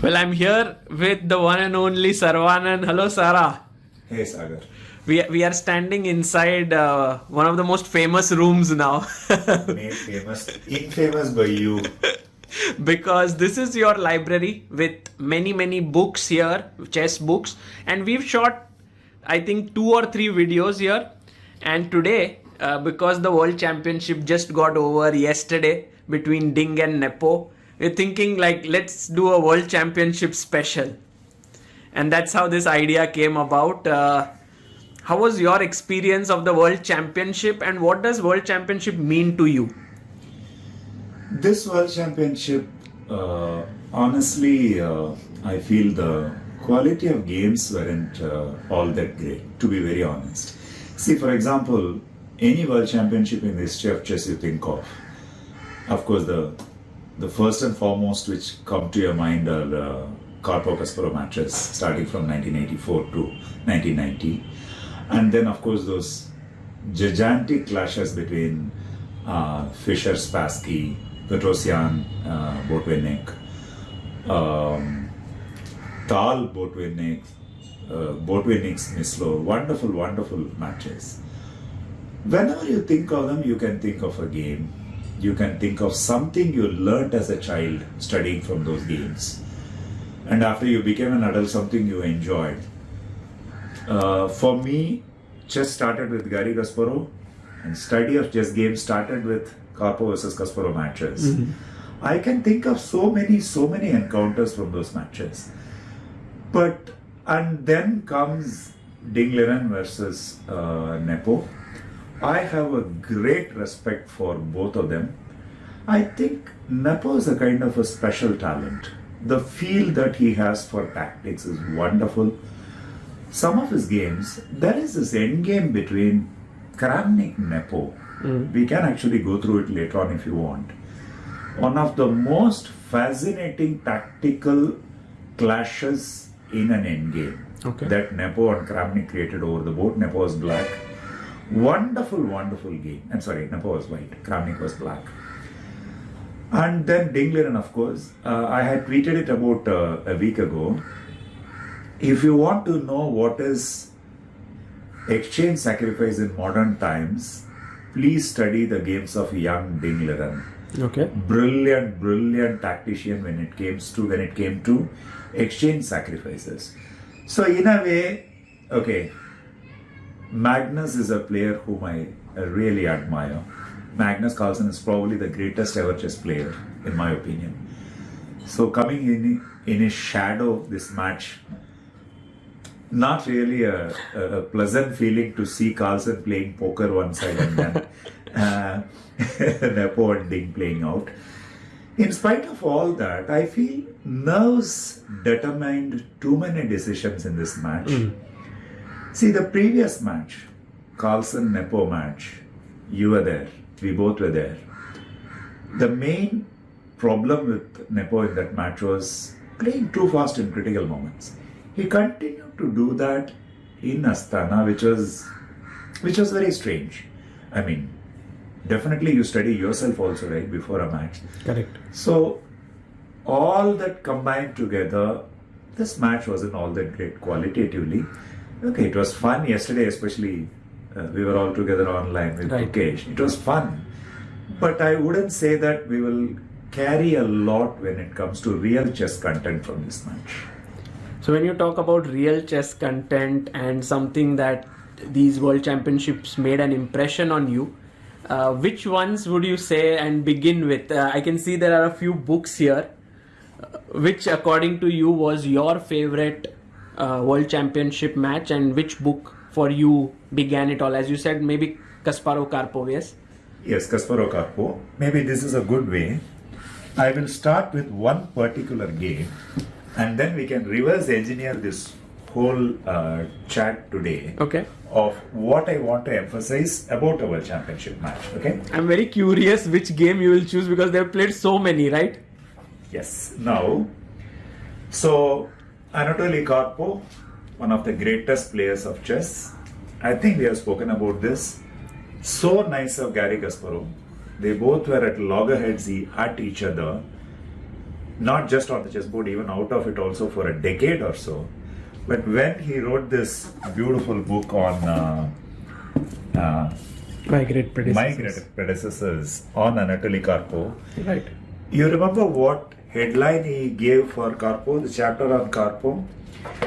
Well, I'm here with the one and only Saravanan. Hello, Sara. Hey Sagar. We, we are standing inside uh, one of the most famous rooms now Made famous, infamous by you. because this is your library with many, many books here, chess books, and we've shot, I think, two or three videos here. And today, uh, because the World Championship just got over yesterday between Ding and Nepo, we're thinking like, let's do a World Championship special. and that's how this idea came about uh, how was your experience of the world championship and what does world championship mean to you This World Championship, uh, honestly, uh, I feel the quality of games weren't uh, all that great, to be very honest. See, for example, any World Championship in the history of chess you think of, of course, the the first and foremost which come to your mind are uh, matches starting from 1984 to 1990, and then of course those gigantic clashes between uh, Fischer, Spassky, Petrosian, uh, Botvinnik, um, Tal Botvinnik, uh, Botvinnik Smyslov, wonderful, wonderful matches. Whenever you think of them, you can think of a game. You can think of something you learnt as a child studying from those games. And after you became an adult, something you enjoyed. Uh, for me, chess started with Gary Kasparov, and study of chess games started with Karpov versus Kasparov matches. I can think of so many, so many encounters from those matches. But and then comes Ding Liren versus uh, Nepo. I have a great respect for both of them. I think Nepo is a kind of a special talent. The feel that he has for tactics is wonderful. Some of his games, there is this end game between Kramnik and Nepo. Hmm. We can actually go through it later on if you want. One of the most fascinating tactical clashes in an endgame Okay. that Nepo and Kramnik created over the board. Nepo was black. Wonderful, wonderful game. I'm sorry, Nepo was white. Kramnik was black. And then Ding Liren, of course. Uh, I had tweeted it about uh, a week ago. If you want to know what is exchange sacrifice in modern times, please study the games of young Ding okay brilliant, brilliant tactician when it came to when it came to exchange sacrifices. So in a way, okay, Magnus is a player whom I really admire. Magnus Carlsen is probably the greatest ever chess player, in my opinion. So coming in in his shadow, this match, not really a, a, pleasant feeling to see Carlsen playing poker one side and then uh, Nepo and Ding playing out. In spite of all that, I feel nerves determined too many decisions in this match. See, the previous match, Carlsen Nepo match, you were there, we both were there. The main problem with Nepo in that match was playing too fast in critical moments. He continued to do that in Astana, which was which was very strange. I mean, definitely you study yourself also, right, before a match. correct So, all that combined together, this match wasn't all that great qualitatively. Okay, it was fun yesterday, especially uh, we were all together online with Right. It was fun, but I wouldn't say that we will carry a lot when it comes to real chess content from this match. so when you talk about real chess content and something that these world championships made an impression on you uh, which ones would you say and begin with uh, i can see there are a few books here uh, which according to you was your favorite uh, world championship match and which book for you began it all as you said maybe kasparov karpov yes Yes, kasparov karpov Maybe this is a good way. I will start with one particular game and then we can reverse engineer this whole uh, chat today okay of what I want to emphasize about our championship match. Okay? i'm very curious which game you will choose because they've played so many right Yes. Now, so Anatoly Karpov, one of the greatest players of chess. I think we have spoken about this. So nice of Gary Kasparov. They both were at loggerheads at each other. not just on the chessboard, even out of it also for a decade or so. But when he wrote this beautiful book on uh, uh, My great predecessors. my great predecessors on Anatoly Karpov, Right. you remember what headline he gave for Karpov, the chapter on Karpov?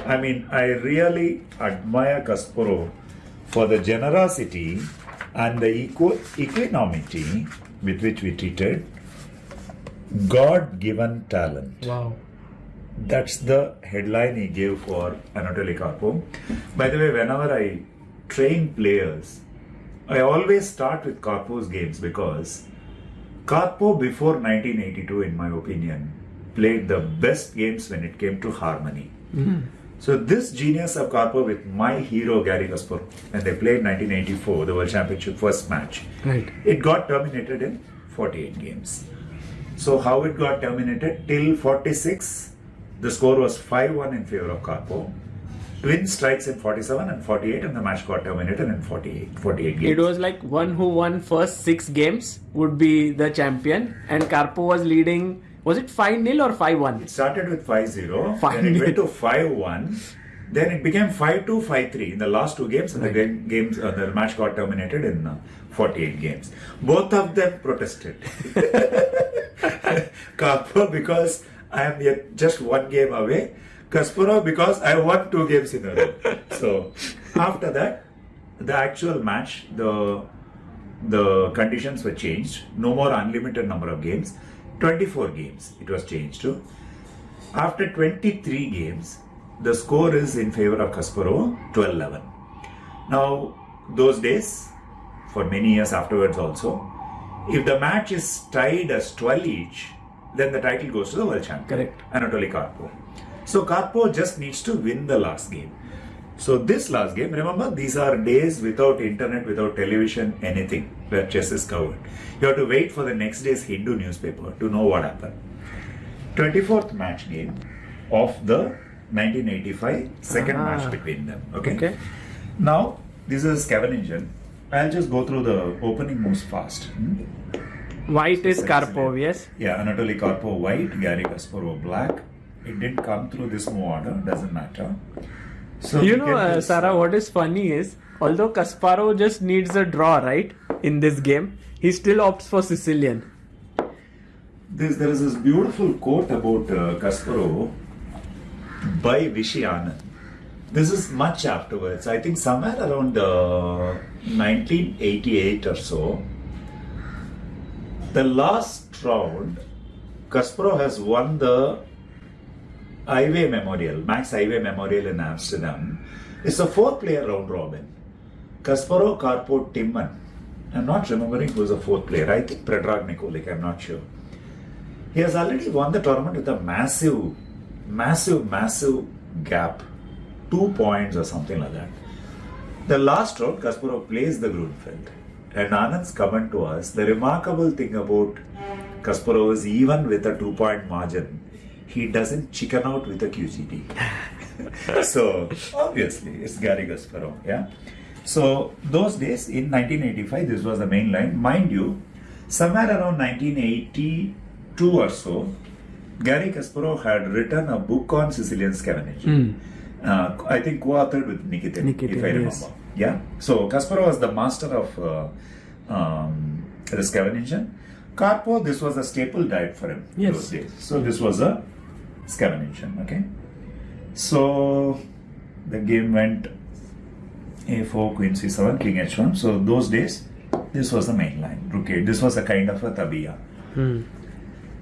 I mean, I really admire Kasparov for the generosity and the equanimity with which we treated God given talent. Wow. That's the headline he gave for Anatoly Karpov. By the way, whenever I train players, I always start with Karpov's games because Karpov before 1982, in my opinion, played the best games when it came to harmony. Hmm. So this genius of Karpov with my hero Gary Kasparov, and they played 1984, the World Championship first match, Right. it got terminated in 48 games. So how it got terminated till 46, the score was 5-1 in favor of Karpov. Twin strikes in 47 and 48, and the match got terminated in 48, 48 games. It was like one who won first six games would be the champion, and Karpo was leading. Was it five 0 or five one? It started with 5-0, Five then it went to 5-1, then it became 5-2, 5-3 in the last two games, and the game, games uh, the match got terminated in uh, 48 games. Both of them protested. Karpov because I am yet just one game away, Kasparov because I won two games in a row. So after that, the actual match, the the conditions were changed. No more unlimited number of games. 24 games it was changed to. After 23 games, the score is in favor of Kasparov 12 11. Now, those days, for many years afterwards also, if the match is tied as 12 each, then the title goes to the world champion. Correct. Anatoly Karpov. So Karpov just needs to win the last game. So this last game, remember, these are days without internet, without television, anything where chess is covered. You have to wait for the next day's Hindu newspaper to know what happened. 24th match game of the 1985 second Ah. match between them. Okay. Okay. Now this is Scheveningen. I'll just go through the opening moves fast. hmm? White is. Karpov, yes. Yeah, Anatoly Karpov white, Gary Kasparov black. It didn't come through this move order, doesn't matter. So You know, uh, Sarah, uh, what is funny is although Kasparov just needs a draw, right, in this game, he still opts for Sicilian. This, there is this beautiful quote about uh, Kasparov by Vishy Anand. This is much afterwards. I think somewhere around uh, 1988 or so. The last round, Kasparov has won the Euwe Memorial, Max Euwe Memorial in Amsterdam. It's a four-player round robin. Kasparov, Karpov, Timman. I'm not remembering who's the fourth player. I think Predrag Nikolic, I'm not sure. He has already won the tournament with a massive, massive, massive gap. Two points or something like that. The last round, Kasparov plays the Grunfeld. And Anand's comment to us, the remarkable thing about Kasparov is even with a two point margin, he doesn't chicken out with a QGD. so, obviously, it's Gary Kasparov, yeah. So, those days in 1985, this was the main line. Mind you, somewhere around 1982 or so, Gary Kasparov had written a book on Sicilian Scheveningen. Uh, I think co-authored with Nikitin, Nikitin, if I remember. yes. Yeah. So Kasparov was the master of uh, um, the Scheveningen. Karpov, this was a staple diet for him Yes. those days. So this was a Scheveningen. Okay. So the game went a4, queen c7, king h1. So those days, this was the main line. Rook 8. This was a kind of a tabiya. Hmm.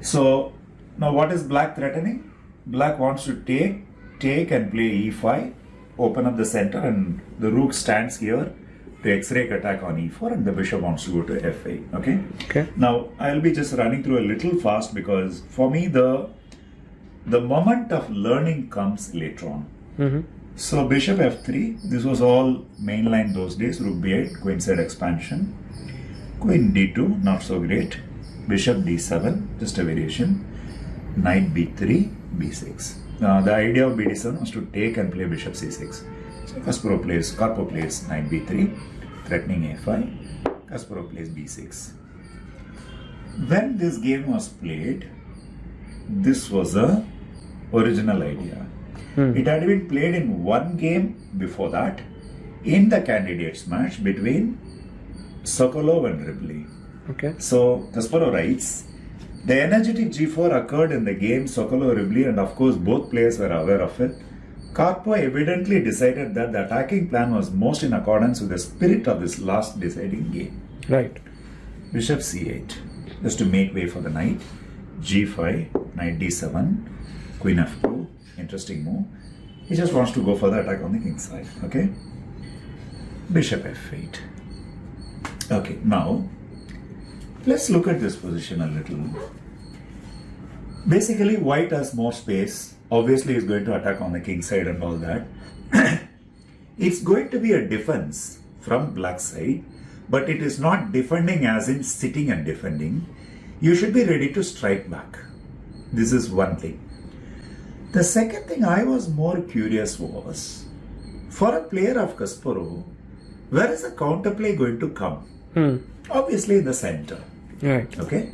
So now what is black threatening? Black wants to take, take and play e5, open up the center and the rook stands here to x-ray attack on e4 and the bishop wants to go to f8. Okay. Okay. Now I'll be just running through a little fast because for me the the moment of learning comes later on. Mm-hmm. So bishop f3, this was all mainline those days, rook b8, queenside expansion. Queen d2, not so great. Bishop d7, just a variation. Knight b3, b6. Now the idea of bd7 was to take and play bishop c6. So Kasparov plays, Karpov plays knight b3, threatening a5. Kasparov plays b6. When this game was played, this was a original idea. Hmm. It had been played in one game before that in the candidates match between Sokolov and Ribli. Okay. So Kasparov writes, the energetic G4 occurred in the game Sokolov Ribli, and of course both players were aware of it. Karpov evidently decided that the attacking plan was most in accordance with the spirit of this last deciding game. Right. Bishop c8, just to make way for the knight. G5, knight d7, queen f2, interesting move. He just wants to go for the attack on the king side, okay? Bishop f8. Okay, now let's look at this position a little. Basically, white has more space. Obviously, he's going to attack on the king side and all that. it's going to be a defense from black side, but it is not defending as in sitting and defending. You should be ready to strike back. This is one thing. The second thing I was more curious was for a player of Kasparov, where is the counterplay going to come? Hmm. Obviously, in the center. Right. Okay,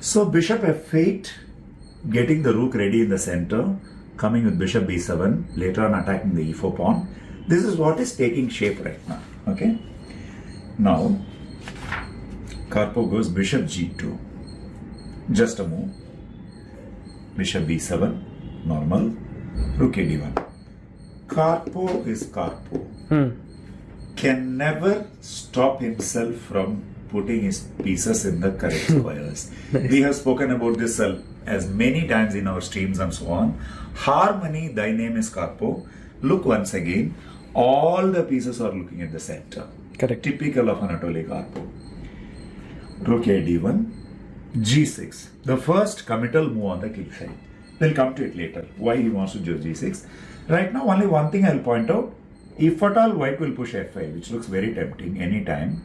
so bishop f8, getting the rook ready in the center, coming with bishop b7, later on attacking the e4 pawn. This is what is taking shape right now. Okay, now Karpov goes bishop g2, just a move. Bishop b7, normal, rook a d1. Karpov is Karpov Hmm. can never stop himself from putting his pieces in the correct squares. We have spoken about this as many times in our streams and so on. Harmony, thy name is Karpo. Look once again, all the pieces are looking at the center. Correct. Typical of Anatoly Karpov. Rook a d1, g6. The first committal move on the king side. We'll come to it later. Why he wants to do g6. Right now, only one thing I'll point out. If at all white will push f5, which looks very tempting anytime,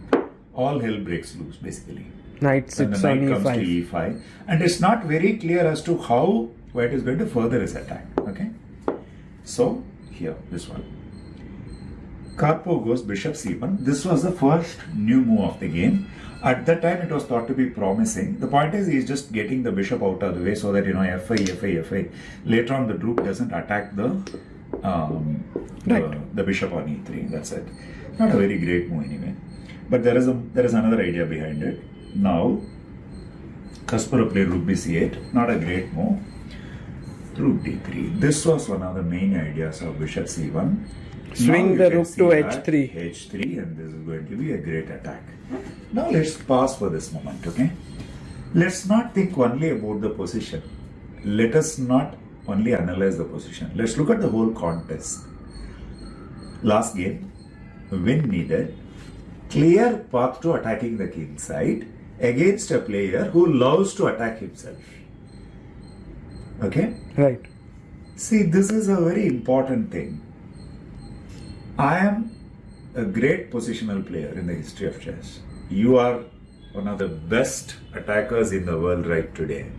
all hell breaks loose basically. Knight sits on knight comes to e5. e5, and it's not very clear as to how white is going to further his attack. Okay, so here this one. Karpov goes bishop c1. This was the first new move of the game. At that time, it was thought to be promising. The point is, he's just getting the bishop out of the way so that you know f5, f5, f5. Later on, the rook doesn't attack the um, Right. the, the bishop on e3. That's it. Not a very great move anyway. But there is a there is another idea behind it. Now, Kasparov played rook bc8. Not a great move. Rook d3. This was one of the main ideas of bishop c1. Swing the rook to h3. h3 and this is going to be a great attack. Now let's pause for this moment, okay? Let's not think only about the position. Let us not only analyze the position. Let's look at the whole contest. Last game, win needed, clear path to attacking the king side against a player who loves to attack himself. Okay? Right. See, this is a very important thing. I am a great positional player in the history of chess. You are one of the best attackers in the world right today.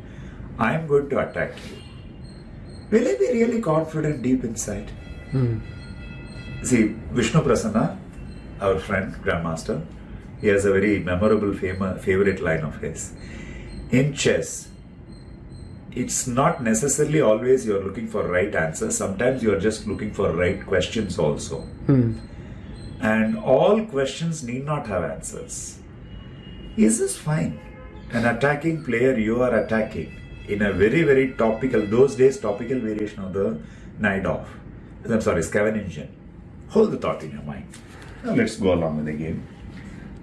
I am going to attack you. Will I be really confident deep inside? Hmm. See, Vishnu Prasanna, our friend, Grandmaster, he has a very memorable favorite line of his. In chess, it's not necessarily always you're looking for right answers. Sometimes you're just looking for right questions also. Hmm. And all questions need not have answers. Is this fine? An attacking player you are attacking in a very, very topical, those days, topical variation of the Najdorf. I'm sorry, Scheveningen. Hold the thought in your mind. Now let's go along with the game.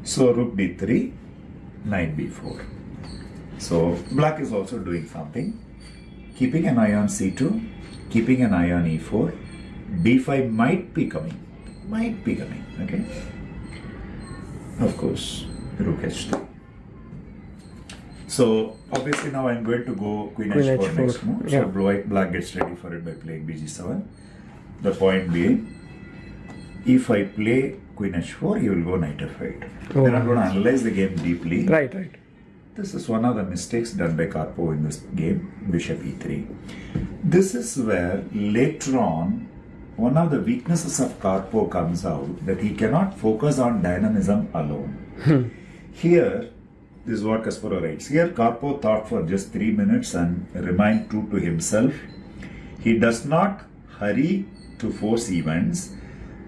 So rook d3, knight b4. So black is also doing something. Keeping an eye on c2, keeping an eye on e4. d5 might be coming. Might be coming. Okay. Of course, rook h3. So obviously now I'm going to go queen, Queen h4, h4, next move. yeah. So black, black gets ready for it by playing bg7. The point being, if I play queen h4, you will go knight f8. Oh. Then I'm going to analyze the game deeply. Right, right. This is one of the mistakes done by Karpov in this game, bishop e3. This is where later on, one of the weaknesses of Karpov comes out that he cannot focus on dynamism alone. Hmm. Here, this is what Kasparov writes. Here, Karpov thought for just three minutes and remained true to himself. He does not hurry to force events,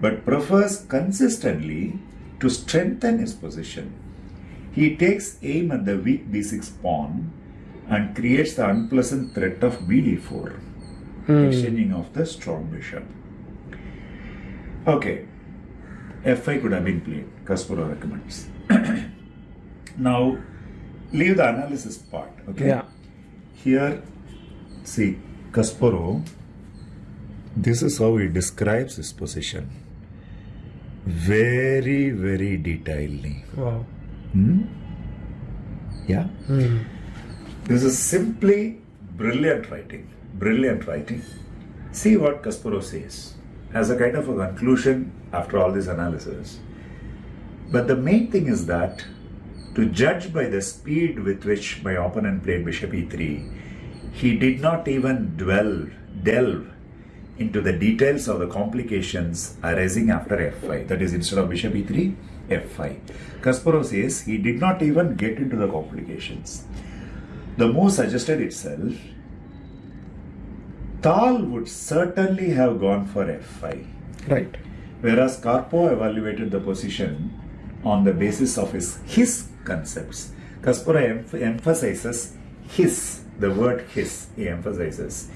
but prefers consistently to strengthen his position. He takes aim at the weak b6 pawn and creates the unpleasant threat of bd4, hmm. exchanging of the strong bishop. Okay, f5 could have been played, Kasparov recommends. now, leave the analysis part, okay? Yeah. Here, see, Kasparov, this is how he describes his position. Very, very detailedly. Wow. Hmm? Yeah? This is simply brilliant writing. Brilliant writing. See what Kasparov says as a kind of a conclusion after all this analysis. But the main thing is that to judge by the speed with which my opponent played bishop e3, he did not even dwell, delve into the details of the complications arising after f5. That is, instead of bishop e3, f5. Kasparov says he did not even get into the complications. The move suggested itself. Tal would certainly have gone for f5 Right. whereas Karpov evaluated the position on the basis of his his concepts. Kasparov emph- emphasizes his, the word his, he emphasizes.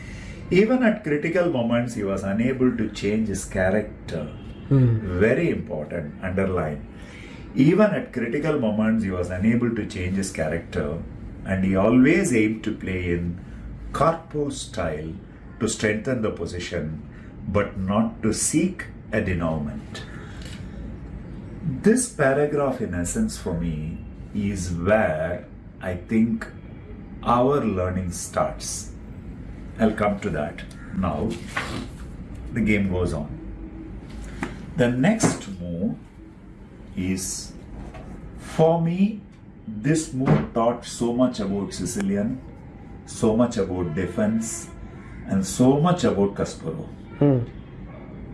Even at critical moments, he was unable to change his character. Hmm. Very important, underline. Even at critical moments, he was unable to change his character, and he always aimed to play in Karpov style to strengthen the position, but not to seek a denouement. This paragraph, in essence, for me, is where I think our learning starts. I'll come to that now. The game goes on. The next move is, for me, this move taught so much about Sicilian, so much about defense, and so much about Kasparov.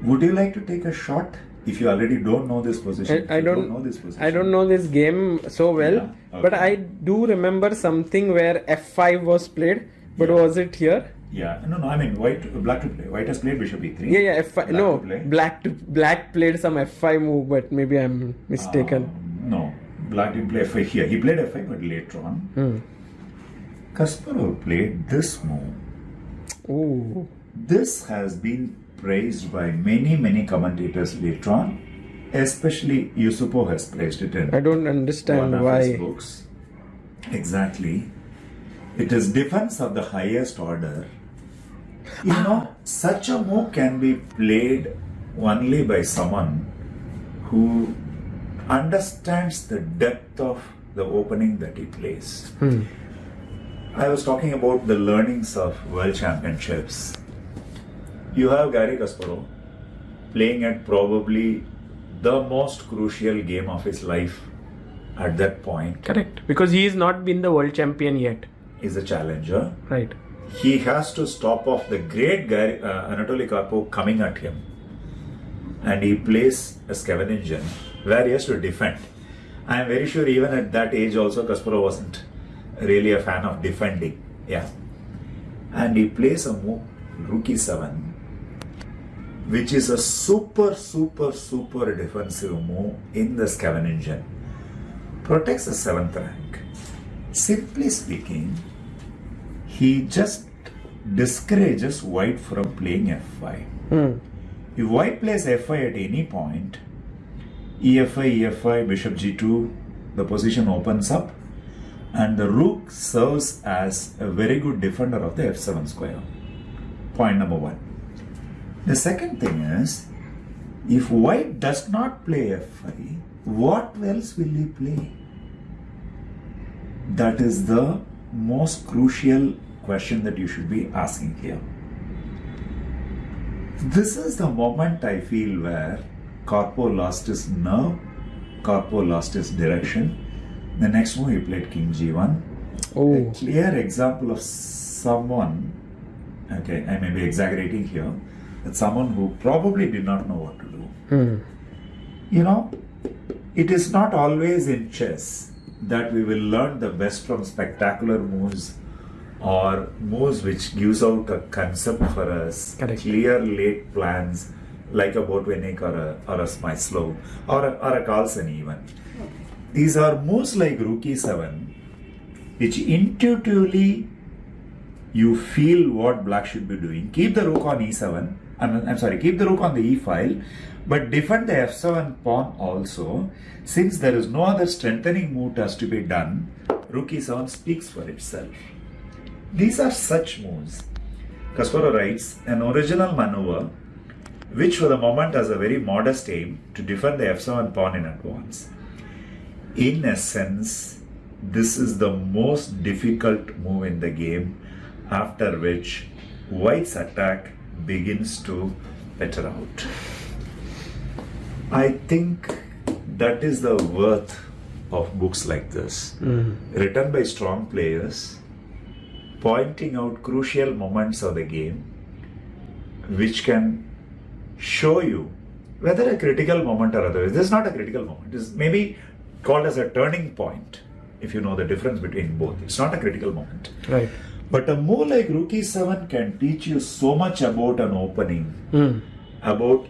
Would you like to take a shot if you already don't know this position? I, I you don't know this position. I don't know this game so well, Yeah, but. I do remember something where f5 was played. But Yeah. was it here? Yeah, no, no. I mean, white, black to play. White has played bishop e3. Yeah, yeah. F5. Black no, to black to black played some f5 move, but maybe I'm mistaken. Um, no, black didn't play f5 here. He played f5, but later on. Hmm. Kasparov played this move. Ooh. This has been praised by many, many commentators later on. Especially Yusupov has praised it in I don't one understand of why. his books. Exactly. It is defense of the highest order. You ah. know, such a move can be played only by someone who understands the depth of the opening that he plays. Hmm. I was talking about the learnings of world championships. You have Gary Kasparov playing at probably the most crucial game of his life at that point. Correct. Because he has not been the world champion yet. Is a challenger. Right. He has to stop off the great Gary, uh, Anatoly Karpov coming at him. And he plays a Scheveningen where he has to defend. I am very sure even at that age also Kasparov wasn't really a fan of defending. Yeah. And he plays a move, Rook e7, which is a super, super, super defensive move in the Scheveningen. Protects the seventh rank. Simply speaking, he just discourages white from playing f5. Hmm. If white plays f5 at any point, E EF5, EF5, bishop g2, the position opens up and the rook serves as a very good defender of the f7 square. Point number one. The second thing is, if white does not play f5, what else will he play? That is the most crucial question that you should be asking here. This is the moment I feel where Karpov lost his nerve, Karpov lost his direction. The next move he played King G1. Oh. A clear example of someone, okay, I may be exaggerating here, but someone who probably did not know what to do. Hmm. You know, it is not always in chess that we will learn the best from spectacular moves or moves which gives out a concept for us, Correct. clear laid plans like a Botvinnik or a, or a Smyslov or a, or a Carlsen even. These are moves like Rook e7 which intuitively you feel what black should be doing. Keep the rook on e7. I'm, I'm sorry, keep the rook on the e file, but defend the f7 pawn also. Since there is no other strengthening move has to be done, rook e7 speaks for itself. These are such moves. Kasparov writes an original maneuver which for the moment has a very modest aim to defend the f7 pawn in advance. In essence, this is the most difficult move in the game after which white's attack begins to peter out. I think that is the worth of books like this, mm-hmm. written by strong players, pointing out crucial moments of the game, which can show you whether a critical moment or otherwise. This is not a critical moment. Is maybe called as a turning point if you know the difference between both. It's not a critical moment. Right. But a move like Rook e7 can teach you so much about an opening, Hmm. about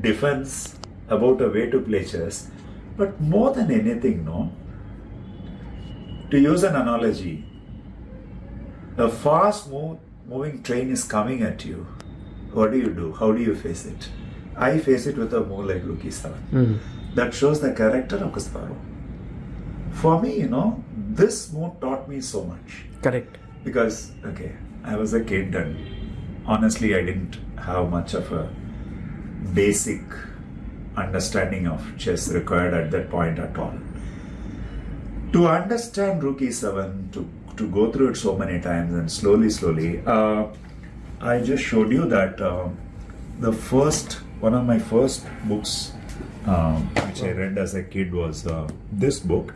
defense, about a way to play chess. But more than anything, no, to use an analogy, a fast move, moving train is coming at you. What do you do? How do you face it? I face it with a move like Rook e7. Hmm. That shows the character of Kasparov. For me, you know, this move taught me so much Correct. because okay i was a kid and honestly i didn't have much of a basic understanding of chess required at that point at all to understand rook e7 to to go through it so many times and slowly slowly uh, i just showed you that uh, the first one of my first books um, which I read as a kid was uh, this book.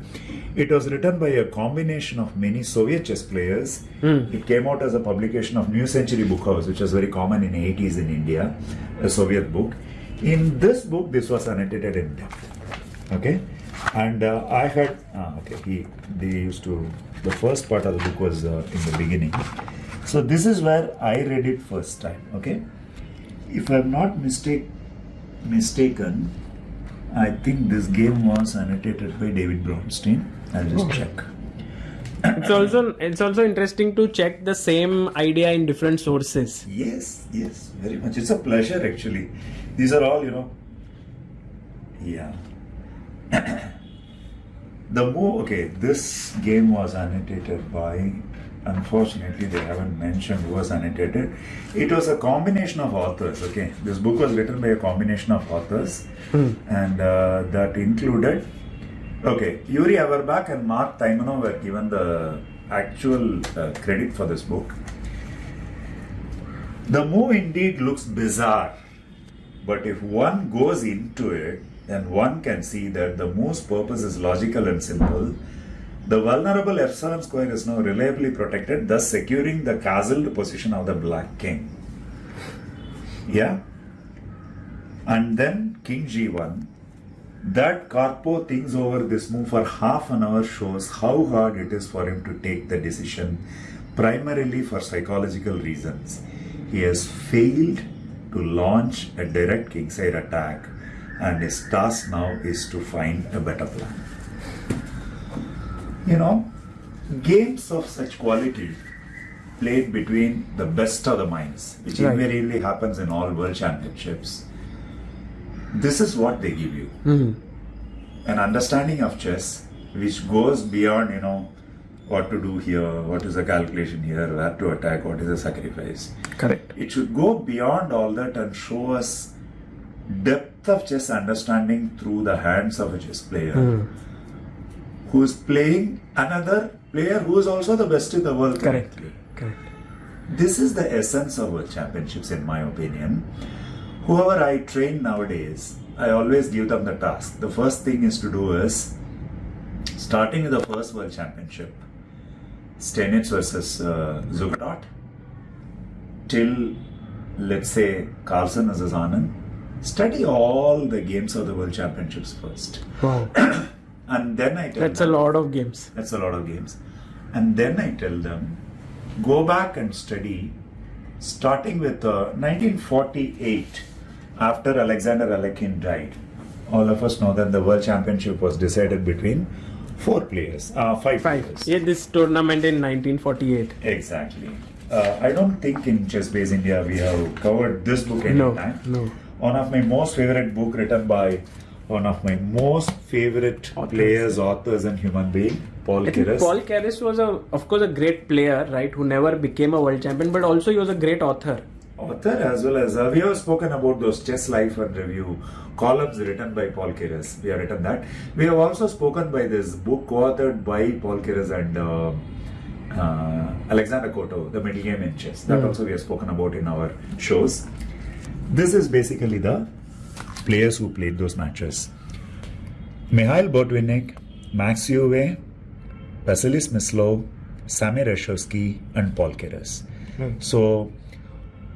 It was written by a combination of many Soviet chess players. It came out as a publication of New Century Book House, which was very common in the 80s in India, a Soviet book. In this book, this was annotated in depth. Okay, and uh, I had ah, okay. He they used to the first part of the book was uh, in the beginning. So this is where I read it first time. Okay, if I'm not mistake mistaken, I think this game was annotated by David Bronstein. I'll just check. It's also it's also interesting to check the same idea in different sources. Yes, yes, very much. It's a pleasure actually. These are all, you know. Yeah. the move, okay, this game was annotated by, unfortunately, they haven't mentioned who was annotated. It was a combination of authors, okay. This book was written by a combination of authors, and uh, that included, okay, Yuri Averbach and Mark Taimanov were given the actual uh, credit for this book. The move indeed looks bizarre, but if one goes into it, then one can see that the move's purpose is logical and simple. The vulnerable f7 square is now reliably protected, thus securing the castled position of the black king. Yeah? And then king g1. That Karpov thinks over this move for half an hour shows how hard it is for him to take the decision, primarily for psychological reasons. He has failed to launch a direct kingside attack, and his task now is to find a better plan. You know, games of such quality played between the best of the minds, which Right. invariably happens in all world championships. This is what they give you Hmm. an understanding of chess which goes beyond you know what to do here what is the calculation here where to attack what is the sacrifice Correct. it should go beyond all that and show us depth of chess understanding through the hands of a chess player who is playing another player who is also the best in the world Correct. currently. Correct. This is the essence of world championships, in my opinion. Whoever I train nowadays, I always give them the task. The first thing is to do is starting with the first world championship, Steinitz versus uh, Zukertort, till let's say Carlsen versus Anand. Study all the games of the world championships first. Wow. And then I tell That's a lot of games. That's a lot of games. And then I tell them, go back and study, starting with uh, 1948, after Alexander Alekhine died. All of us know that the World Championship was decided between four players, uh, five, Five. players. Yeah, this tournament in 1948. Exactly. Uh, I don't think in Chess Base India we have covered this book any No, time. no. One of my most favorite book written by one of my most favorite Authors. players, authors, and human being, Paul I Keres. Paul Keres was a, of course, a great player, right? Who never became a world champion, but also he was a great author. author as well as uh, we have spoken about those chess life and review columns written by Paul Keres. We have written that. We have also spoken by this book co-authored by Paul Keres and uh, uh, Alexander Kotov, the middle game in chess. That Hmm. also we have spoken about in our shows. This is basically the players who played those matches. Mikhail Botvinnik, Max Euwe, Vasily Smyslov, Samuel Reshevsky, and Paul Keres. So,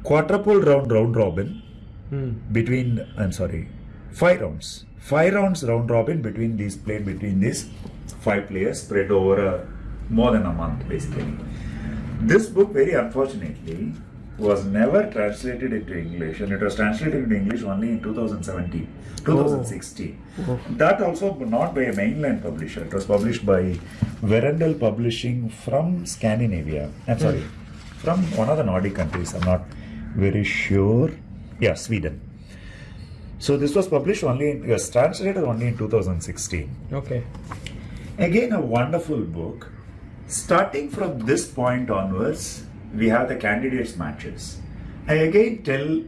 quadruple round round robin Hmm. between I'm sorry, five rounds. Five rounds round robin between these played between these five players spread over a, more than a month basically. This book, very unfortunately, was never translated into English, and it was translated into English only in 2017, 2016. Oh. That also not by a mainland publisher. It was published by Verendel Publishing from Scandinavia. I'm sorry, from one of the Nordic countries. I'm not very sure. Yeah, Sweden. So this was published only, in, was translated only in 2016. Okay. Again, a wonderful book. Starting from this point onwards, we have the candidates matches. I again tell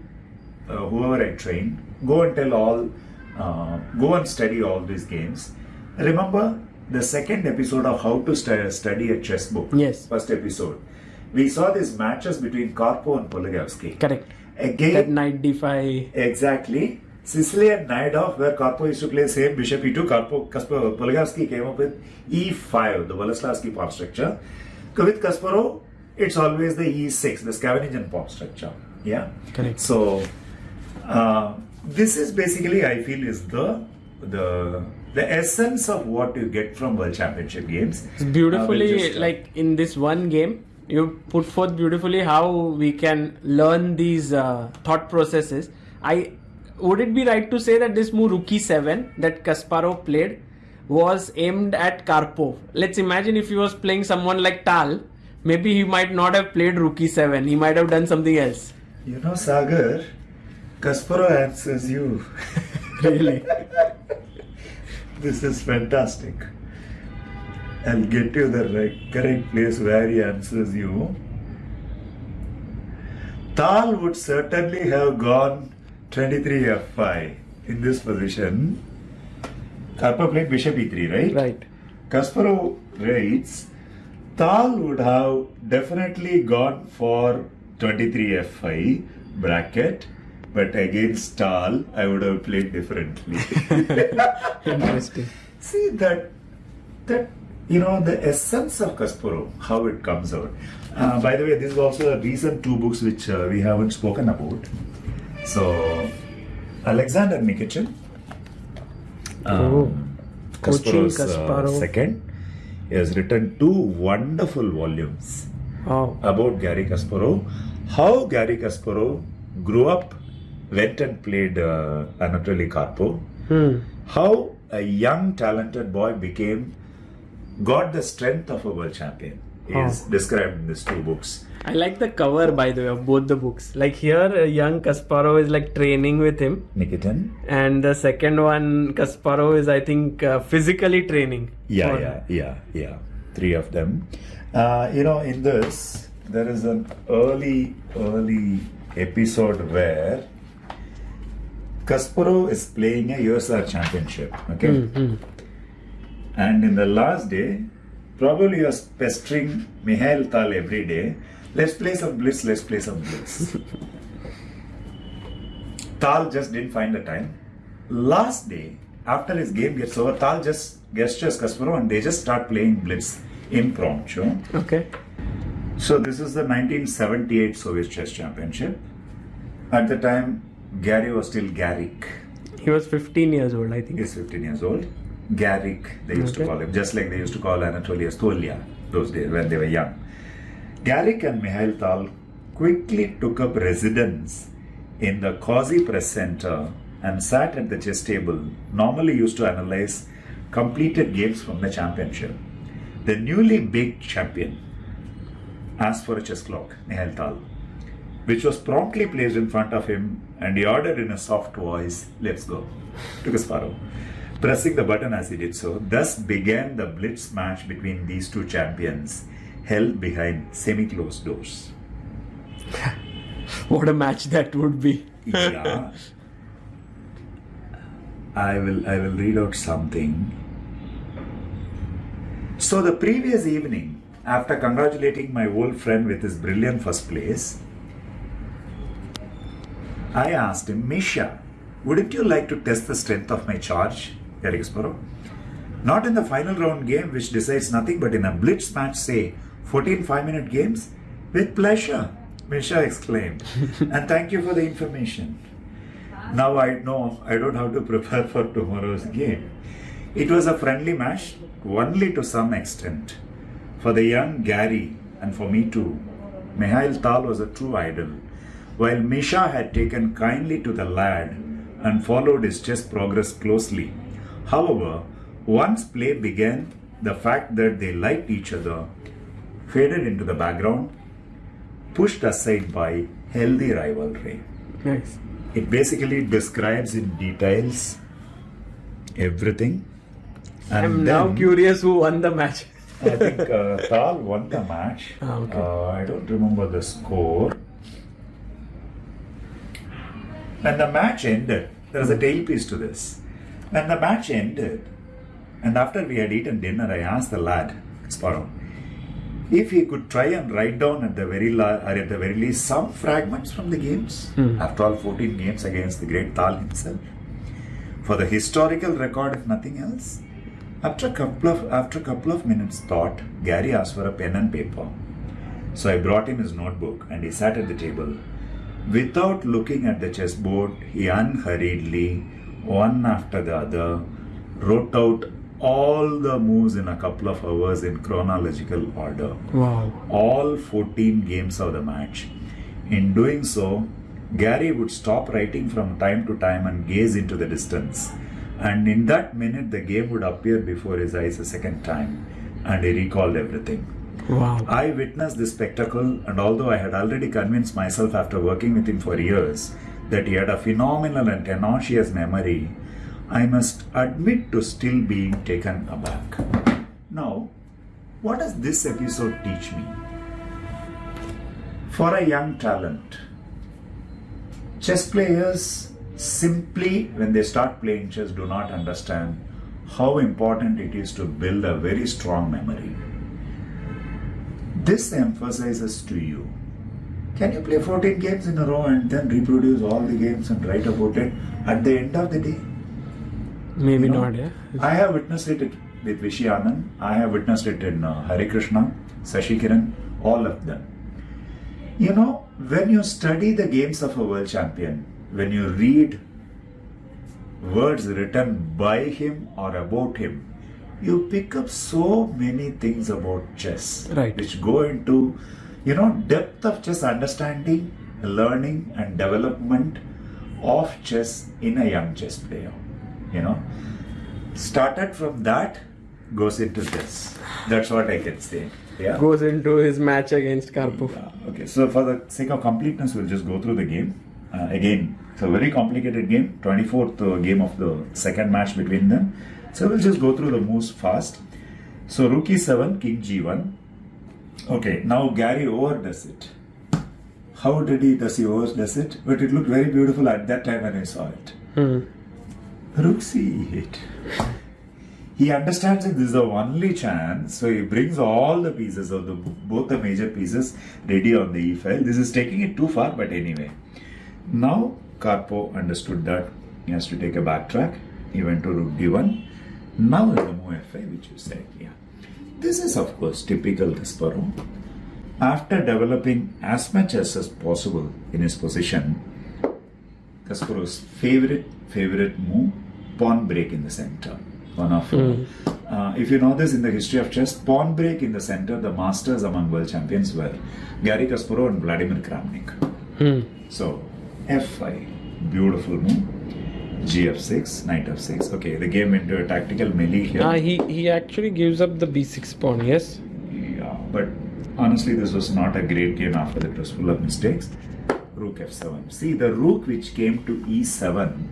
uh, whoever I train, go and tell all, uh, go and study all these games. Remember the second episode of how to stu- study a chess book. Yes. First episode. We saw these matches between Karpov and Polugaevsky. Correct. Again, That knight d5. Exactly. Sicily and Najdorf, where Karpov used to play same bishop e2, Karpov, Kaspar, Polugaevsky came up with e5, the Boleslavsky pawn structure. With Kasparov, it's always the e6, the Scheveningen pawn structure. Yeah. Correct. So, uh, this is basically, I feel, is the the the essence of what you get from World Championship games. It's Uh, beautifully, we'll just, uh, like in this one game, you put forth beautifully how we can learn these uh, thought processes. I would it be right to say that this move Rookie Seven that Kasparov played was aimed at Karpov? Let's imagine if he was playing someone like Tal, maybe he might not have played Rookie Seven. He might have done something else. You know, Sagar, Kasparov answers you. Really. This is fantastic. I'll get you the right, correct place where he answers you. Tal would certainly have gone 23 f5 in this position. Karpov played bishop e3, right? right. Kasparov writes, Tal would have definitely gone for 23 f5 bracket, but against Tal, I would have played differently. Interesting. See that that you know the essence of Kasparov, how it comes out. Uh, by the way, this is also a recent two books which uh, we haven't spoken about. So, Alexander Nikitin, Oh. Coaching Kasparov's uh, Kasparov. second, he has written two wonderful volumes Oh. about Gary Kasparov, how Gary Kasparov grew up, went and played uh, Anatoly Karpov, Hmm. how a young talented boy became got the strength of a world champion is described in these two books I like the cover by the way of both the books. Like here, uh, young Kasparov is like training with him, nikitin and the second one, Kasparov is I think uh, physically training. yeah yeah yeah yeah three of them uh, you know in this there is an early early episode where kasparov is playing a USSR championship okay Mhm. And in the last day, probably he was pestering Mihail Tal every day. Let's play some blitz, let's play some blitz. Tal just didn't find the time. Last day, after his game gets over, Tal just gestures Kasparov and they just start playing blitz impromptu. Okay. So this is the 1978 Soviet Chess Championship. At the time, Gary was still Garrick. He was 15 years old, I think. He's 15 years old. Garrick, they used to call him, just like they used to call Anatoly Stolia those days when they were young. Garrick and Mikhail Tal quickly took up residence in the Cozy Press Center and sat at the chess table, normally used to analyze completed games from the championship. The newly big champion asked for a chess clock, Mikhail Tal, which was promptly placed in front of him, and he ordered in a soft voice, Let's go, to Kasparov. Pressing the button as he did so, thus began the blitz match between these two champions, held behind semi closed doors. What a match that would be. yeah. I will I will read out something. So the previous evening, after congratulating my old friend with his brilliant first place, I asked him, Misha, wouldn't you like to test the strength of my charge, Garik Kasparov? Not in the final round game, which decides nothing, but in a blitz match, say 14 5 minute games? With pleasure, Misha exclaimed. and thank you for the information. Now I know I don't have to prepare for tomorrow's game. It was a friendly match, only to some extent. For the young Gary, and for me too, Mikhail Tal was a true idol. While Misha had taken kindly to the lad and followed his chess progress closely. However, once play began, the fact that they liked each other faded into the background, pushed aside by healthy rivalry. Nice. It basically describes in details everything. And I'm now curious who won the match. I think uh, Tal won the match. Ah, okay. uh, I don't remember the score. When the match ended, there was a tailpiece to this. When the match ended, and after we had eaten dinner, I asked the lad, Sparrow, if he could try and write down at the very la- or at the very least some fragments from the games. Hmm. After all, 14 games against the great Tal himself. For the historical record, if nothing else. After a couple of after a couple of minutes thought, Gary asked for a pen and paper. So I brought him his notebook and he sat at the table. Without looking at the chessboard, he unhurriedly, one after the other, wrote out all the moves in a couple of hours in chronological order Wow. all 14 games of the match. In doing so, Gary would stop writing from time to time and gaze into the distance. And in that minute, the game would appear before his eyes a second time, and he recalled everything. Wow. I witnessed this spectacle, and although I had already convinced myself after working with him for years that he had a phenomenal and tenacious memory, I must admit to still being taken aback. Now, what does this episode teach me? For a young talent, chess players simply, when they start playing chess, do not understand how important it is to build a very strong memory. This emphasizes to you can you play 14 games in a row and then reproduce all the games and write about it at the end of the day? Maybe You know, not, yeah. I have witnessed it with Vishy Anand. I have witnessed it in uh, Harikrishna, Sashi Kiran, all of them. You know, when you study the games of a world champion, when you read words written by him or about him, you pick up so many things about chess, Right. which go into, you know, depth of chess understanding, learning, and development of chess in a young chess player. You know, started from that, goes into this. That's what I can say. Yeah. Goes into his match against Karpov. Yeah, Okay, so for the sake of completeness, we'll just go through the game. Uh, again, it's a very complicated game, 24th uh, game of the second match between them. So we'll just go through the moves fast. So rook e7, king g1. Okay, now Gary overdoes it. How did he does he overdoes it? But it looked very beautiful at that time when I saw it. Hmm. C8. He understands that this is the only chance, so he brings all the pieces of the both the major pieces ready on the e file. This is taking it too far, but anyway. Now Karpov understood that he has to take a backtrack. He went to rook d1. Now is the move f5, which you said, yeah. This is of course typical Kasparov. After developing as much as is possible in his position, Kasparov's favorite favorite move, pawn break in the center. One of uh, if you know this in the history of chess, pawn break in the center, the masters among world champions were Gary Kasparov and Vladimir Kramnik. So f5, beautiful move. gf6, knight f6. Okay, the game went into a tactical melee here. Ah, he he actually gives up the b6 pawn. Yes. Yeah, but honestly, this was not a great game after that. It was full of mistakes. Rook f7. See, the rook which came to e7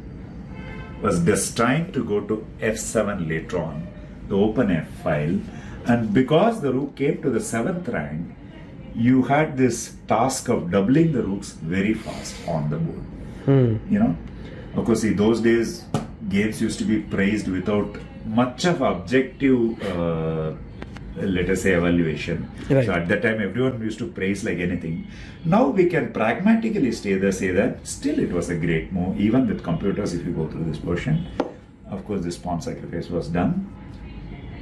was destined to go to f7 later on, the open f file. And because the rook came to the seventh rank, you had this task of doubling the rooks very fast on the board. You know, of course, see, those days games used to be praised without much of objective, uh, let us say, evaluation. Right. So at that time, everyone used to praise like anything. Now we can pragmatically stay there, say that still it was a great move, even with computers. If you go through this portion, of course, this pawn sacrifice was done.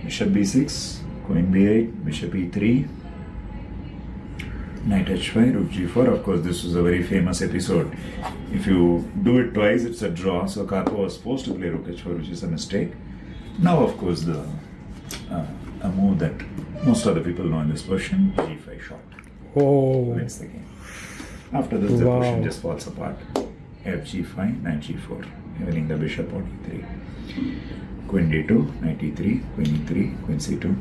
Bishop b6, queen b8, bishop e3, knight h5, rook g4. Of course, this was a very famous episode. If you do it twice, it's a draw. So Karpov was forced to play rook h4, which is a mistake. Now, of course, the uh, a move that most other people know in this version, g5 shot, Oh. wins the game. After this, the Wow. position just falls apart. f g5, knight g4, winning the bishop on e3. Queen d2, knight e3, queen e3, queen c2.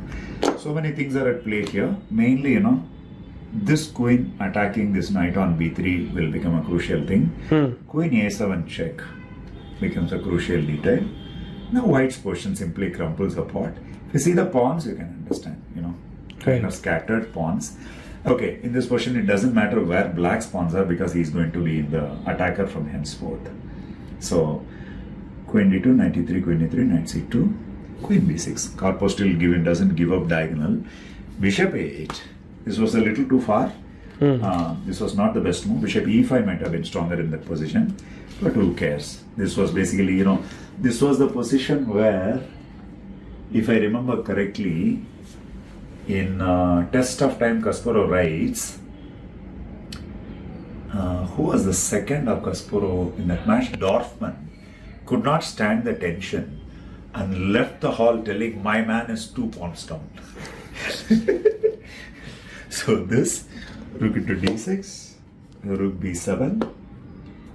So many things are at play here. Mainly, you know, this queen attacking this knight on b3 will become a crucial thing. Hmm. Queen a7 check becomes a crucial detail. Now white's position simply crumples apart. If you see the pawns, you can understand, you know, kind Right. of scattered pawns. Okay, in this position, it doesn't matter where black's pawns are because he's going to be the attacker from henceforth. So, queen d2, knight e3, queen e3, knight c2, queen b6. Karpov still given doesn't give up diagonal. Bishop a8. This was a little too far. Uh, this was not the best move. Bishop e5 might have been stronger in that position, but who cares? This was basically, you know, this was the position where, if I remember correctly, in uh, Test of Time, Kasparov writes, uh, who was the second of Kasparov in that match? Dorfman could not stand the tension and left the hall telling, My man is two pawns down. so this rook into d6, rook b7,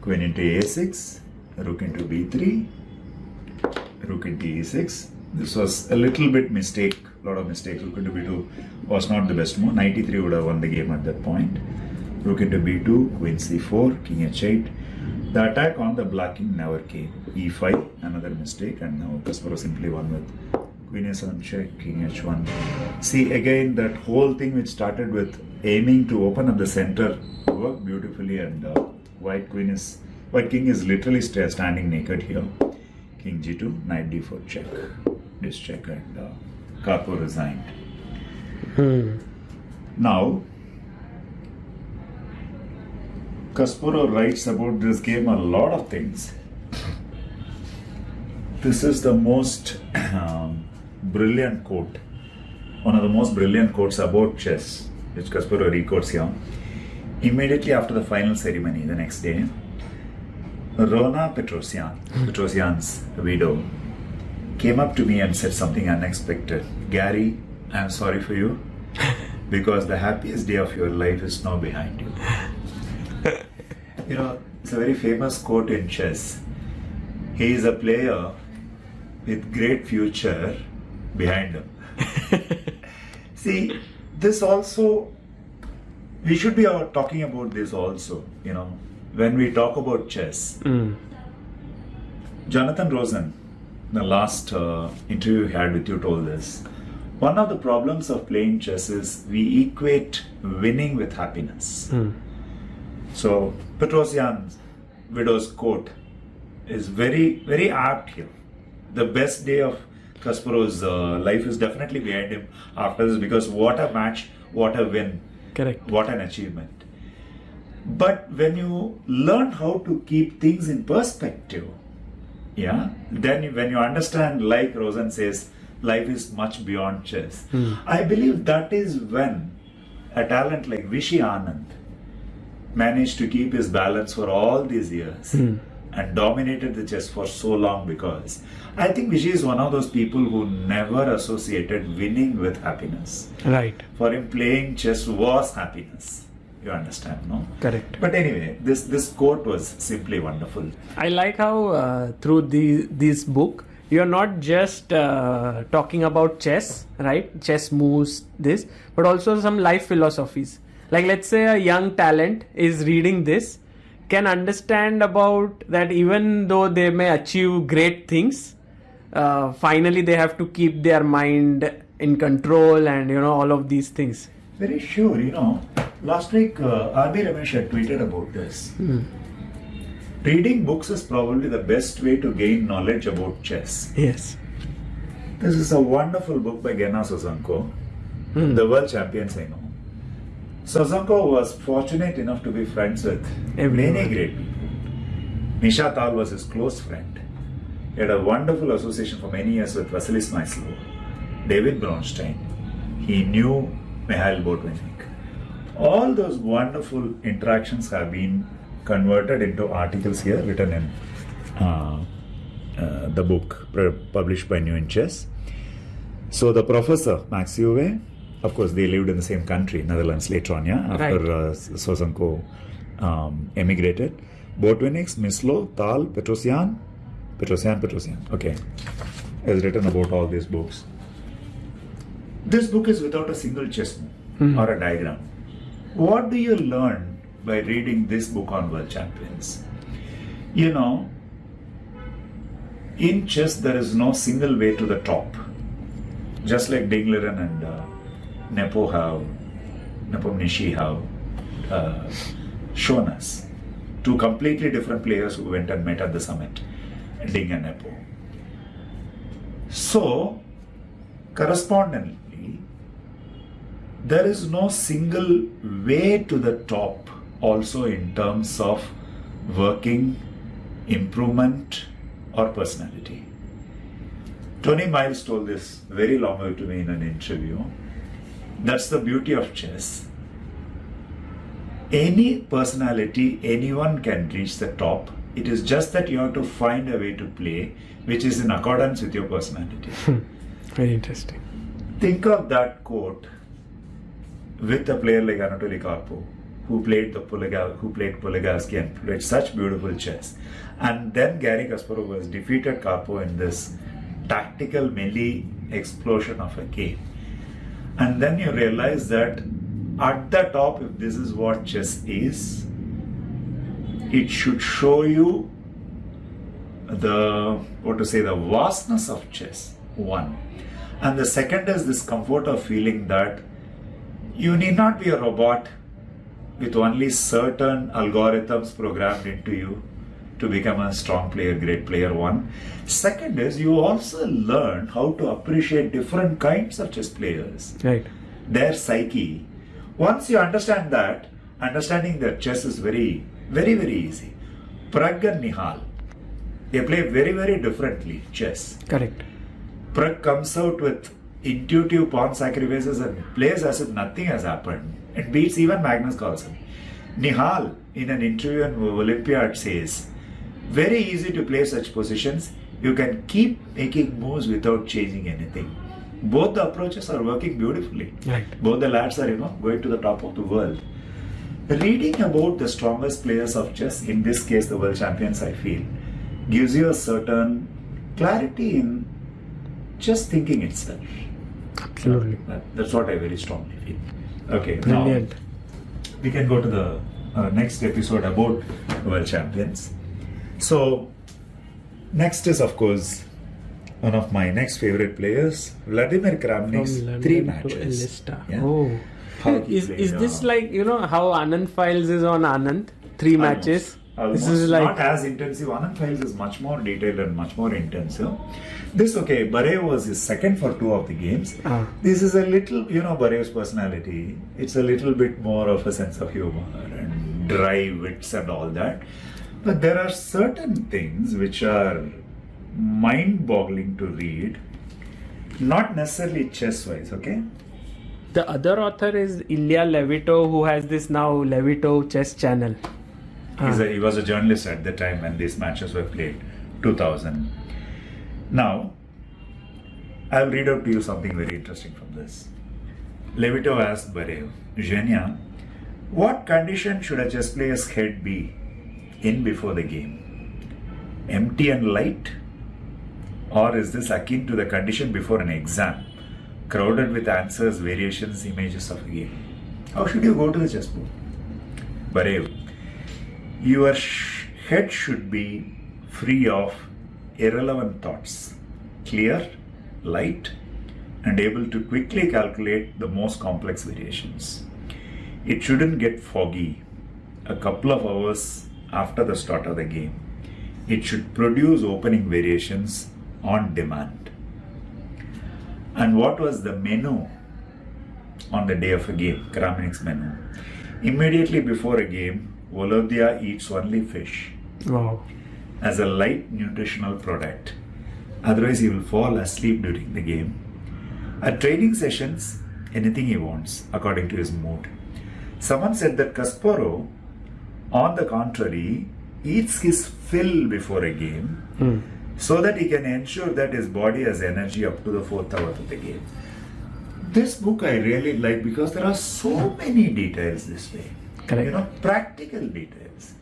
queen into a6, rook into b3, rook into e6. This was a little bit mistake, a lot of mistakes. Rook into b2 was not the best move. Ninety three would have won the game at that point. Rook into b2, queen c4, king h8. The attack on the black king never came. e5, another mistake, and now Kasparov simply won with queen a7 check, king h1. See again that whole thing which started with aiming to open up the center worked beautifully, and uh, white queen is white king is literally standing naked here. King g2, knight d4 check, this check, and uh, Karpov resigned. Now, Kasparov writes about this game a lot of things. This is the most um, brilliant quote, one of the most brilliant quotes about chess, which Kasparov records here. Immediately after the final ceremony, the next day, Rona Petrosian, Petrosian's widow, came up to me and said something unexpected. Gary, I'm sorry for you because the happiest day of your life is now behind you. you know, it's a very famous quote in chess. He is a player with great future behind him. See, this also, we should be talking about this also, you know, when we talk about chess. Hmm. Jonathan Rowson, the last uh, interview we had with you, told this. One of the problems of playing chess is we equate winning with happiness. So, Petrosian's widow's quote is very, very apt here. The best day of Kasparov's uh, life is definitely behind him after this because what a match, what a win, Correct. what an achievement. But when you learn how to keep things in perspective, yeah, then when you understand, like Rowson says, life is much beyond chess. Hmm. I believe that is when a talent like Vishy Anand managed to keep his balance for all these years. Hmm. and dominated the chess for so long because I think Vijay is one of those people who never associated winning with happiness. Right. For him, playing chess was happiness. You understand, no? Correct. But anyway, this this quote was simply wonderful. I like how uh, through the this book you're not just uh, talking about chess, right? Chess moves this, but also some life philosophies. Like let's say a young talent is reading this, can understand about that even though they may achieve great things, uh, finally they have to keep their mind in control and you know all of these things. Very sure, you know. Last week, uh, R.B. Ramesh had tweeted about this. Reading books is probably the best way to gain knowledge about chess. Yes. This is a wonderful book by Genna Sosonko, the world champions I know. Sosonko was fortunate enough to be friends with Everyone. many great people. Misha Tal was his close friend. He had a wonderful association for many years with Vasily Smyslov, David Bronstein. He knew Mikhail Botvinnik. All those wonderful interactions have been converted into articles here written in uh, uh, the book published by New in Chess. So the professor, Max Euwe, of course, they lived in the same country, Netherlands, later on, yeah, after Right. uh, Sosonko um, emigrated. Botvinnik, Smyslov, Tal, Petrosian, Petrosian, Petrosian, okay, has written about all these books. This book is without a single chess move or a diagram. What do you learn by reading this book on world champions? You know, in chess, there is no single way to the top. Just like Ding Liren and uh, Nepo have, Nepomniachtchi have uh, shown us. Two completely different players who went and met at the summit, Ding and Nepo. So, correspondingly, there is no single way to the top also in terms of working, improvement, or personality. Tony Miles told this very long ago to me in an interview. That's the beauty of chess. Any personality, anyone can reach the top. It is just that you have to find a way to play which is in accordance with your personality. Hmm. Very interesting. Think of that quote with a player like Anatoly Karpov, who played the who played Polugaevsky and played such beautiful chess, and then Gary Kasparov has defeated Karpov in this tactical melee explosion of a game, and then you realize that at the top, if this is what chess is, it should show you the what to say the vastness of chess one. And the second is this comfort of feeling that you need not be a robot with only certain algorithms programmed into you to become a strong player great player one second is you also learn how to appreciate different kinds of chess players Right. their psyche. Once you understand that, understanding their chess is very, very, very easy. Prag and Nihal, they play very, very differently chess. Correct. Prag comes out with intuitive pawn sacrifices and plays as if nothing has happened. It beats even Magnus Carlsen. Nihal, in an interview in Olympiad, says, very easy to play such positions. You can keep making moves without changing anything. Both the approaches are working beautifully. Right. Both the lads are, you know, going to the top of the world. Reading about the strongest players of chess, in this case the world champions, I feel, gives you a certain clarity in just thinking itself. Absolutely. That- that's what I very strongly feel. Okay, Brilliant. now we can go to the uh, next episode about world champions. So, next is of course one of my next favorite players, Vladimir Kramnik's three matches. Elista. Yeah. Oh. How Is, is this uh, like, you know, how Anand Files is on Anand? Three Almost. matches. Almost. This is like. not as intensive. Anand Files is much more detailed and much more intensive. This okay. Bareev was his second for two of the games. Ah. This is a little, you know, Bareev's personality. It's a little bit more of a sense of humor and dry wits and all that. But there are certain things which are mind-boggling to read. Not necessarily chess-wise, okay? The other author is Ilya Levitov, who has this now Levitov chess channel. He's a, ah. he was a journalist at the time when these matches were played, 2000. Now, I'll read out to you something very interesting from this. Levitov asked Bareev, Zhenya, what condition should a chess player's head be in before the game? Empty and light? Or is this akin to the condition before an exam, crowded with answers, variations, images of a game? How should you go to the chessboard? Bareev, your head should be free of irrelevant thoughts, clear, light, and able to quickly calculate the most complex variations. It shouldn't get foggy a couple of hours after the start of the game. It should produce opening variations on demand. And what was the menu on the day of a game? Kramnik's menu. Immediately before a game, Volodya eats only fish Wow. as a light nutritional product. Otherwise, he will fall asleep during the game. At training sessions, anything he wants according to his mood. Someone said that Kasparov, on the contrary, eats his fill before a game hmm. so that he can ensure that his body has energy up to the fourth hour of the game. This book I really like because there are so many details this way. Correct. You know, practical details.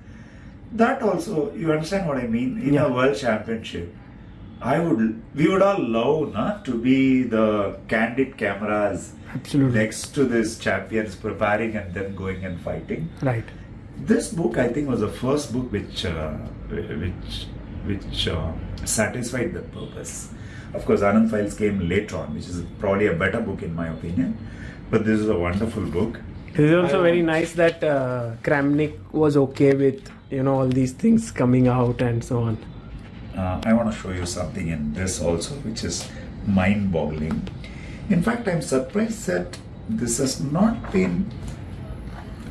That also, you understand what I mean? In Yeah. a world championship, I would, we would all love not to be the candid cameras Absolutely. next to these champions preparing and then going and fighting. Right. This book, I think, was the first book which uh, which which uh, satisfied that purpose. Of course, Anand Files came later on, which is probably a better book in my opinion. But this is a wonderful book. It is also very nice that uh, Kramnik was okay with you know all these things coming out and so on. Uh, I want to show you something in this also, which is mind-boggling. In fact, I'm surprised that this has not been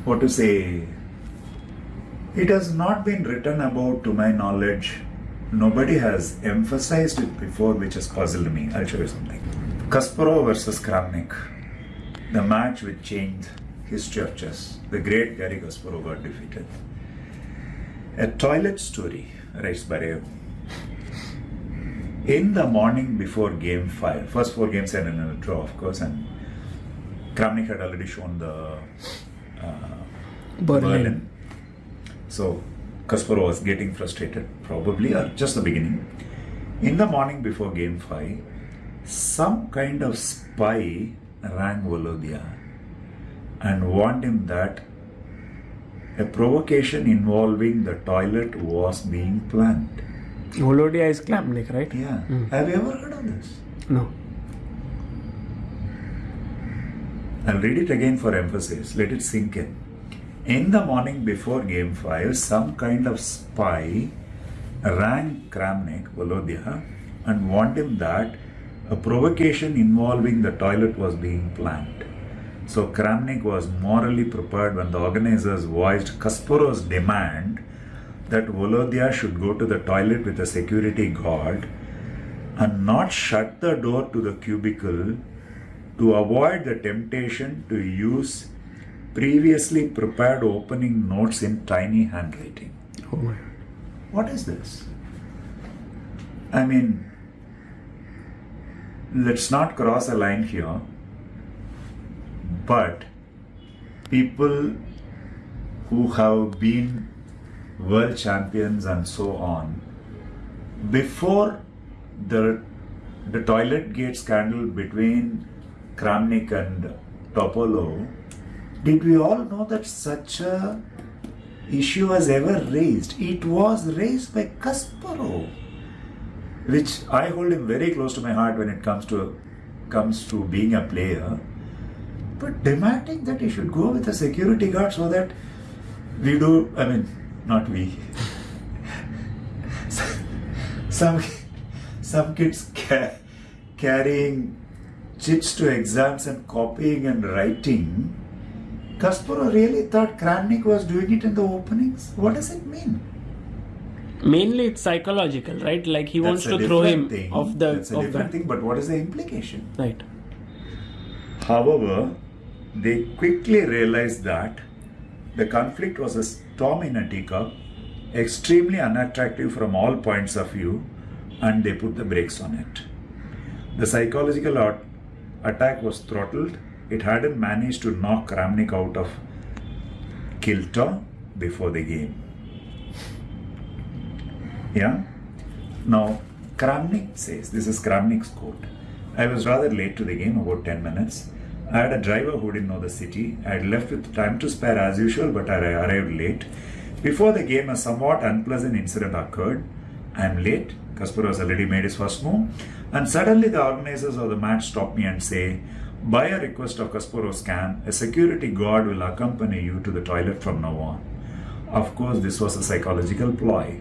what to say. It has not been written about, to my knowledge. Nobody has emphasized it before, which has puzzled me. I'll show you something. Kasparov versus Kramnik, the match which changed history of chess. The great Gary Kasparov got defeated. A toilet story, writes Bareev. In the morning before game five, first four games ended in a draw, of course, and Kramnik had already shown the uh, Berlin. So Kasparov was getting frustrated, probably, or just the beginning. In the morning before game five, some kind of spy rang Volodya and warned him that a provocation involving the toilet was being planned. Volodya is Kramnik, right? Yeah. Mm. Have you ever heard of this? No. I'll read it again for emphasis. Let it sink in. In the morning before game 5, some kind of spy rang Kramnik, Volodya, and warned him that a provocation involving the toilet was being planned. So Kramnik was morally prepared when the organizers voiced Kasparov's demand that Volodya should go to the toilet with a security guard and not shut the door to the cubicle to avoid the temptation to use previously prepared opening notes in tiny handwriting. Oh my. What is this? I mean, let's not cross a line here, but people who have been world champions and so on, before the the toilet gate scandal between Kramnik and Topalov, did we all know that such a issue was ever raised? It was raised by Kasparov, which I hold him very close to my heart when it comes to comes to being a player. But demanding that he should go with a security guard so that we do, I mean, not we. some some kids ca- carrying chits to exams and copying and writing. Kasparov really thought Kramnik was doing it in the openings. What does it mean? Mainly it's psychological, right? Like he wants That's a to throw different him thing. off the That's a off different the thing. But what is the implication? right. However, they quickly realized that the conflict was a storm in a teacup, extremely unattractive from all points of view, and they put the brakes on it. The psychological at- attack was throttled. It hadn't managed to knock Kramnik out of kilter before the game. Yeah? Now, Kramnik says, this is Kramnik's quote. I was rather late to the game, about 10 minutes. I had a driver who didn't know the city. I had left with time to spare as usual, but I arrived late. Before the game, a somewhat unpleasant incident occurred. I am late. Kasparov has already made his first move. And suddenly, the organizers of the match stop me and say, By a request of Kasparov's camp, a security guard will accompany you to the toilet from now on. Of course, this was a psychological ploy.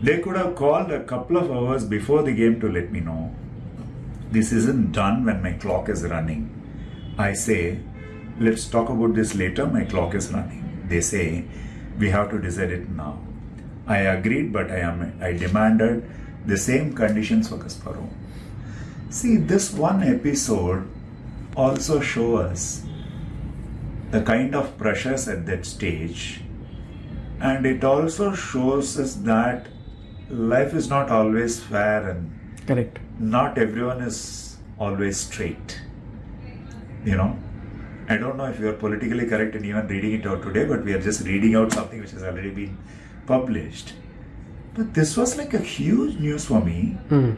They could have called a couple of hours before the game to let me know. This isn't done when my clock is running. I say, let's talk about this later, my clock is running. They say, we have to decide it now. I agreed, but I am I demanded the same conditions for Kasparov. See, this one episode also shows us the kind of pressures at that stage, and it also shows us that life is not always fair and Correct. not everyone is always straight. You know, I don't know if you are politically correct in even reading it out today, but we are just reading out something which has already been published. But this was like a huge news for me. Hmm.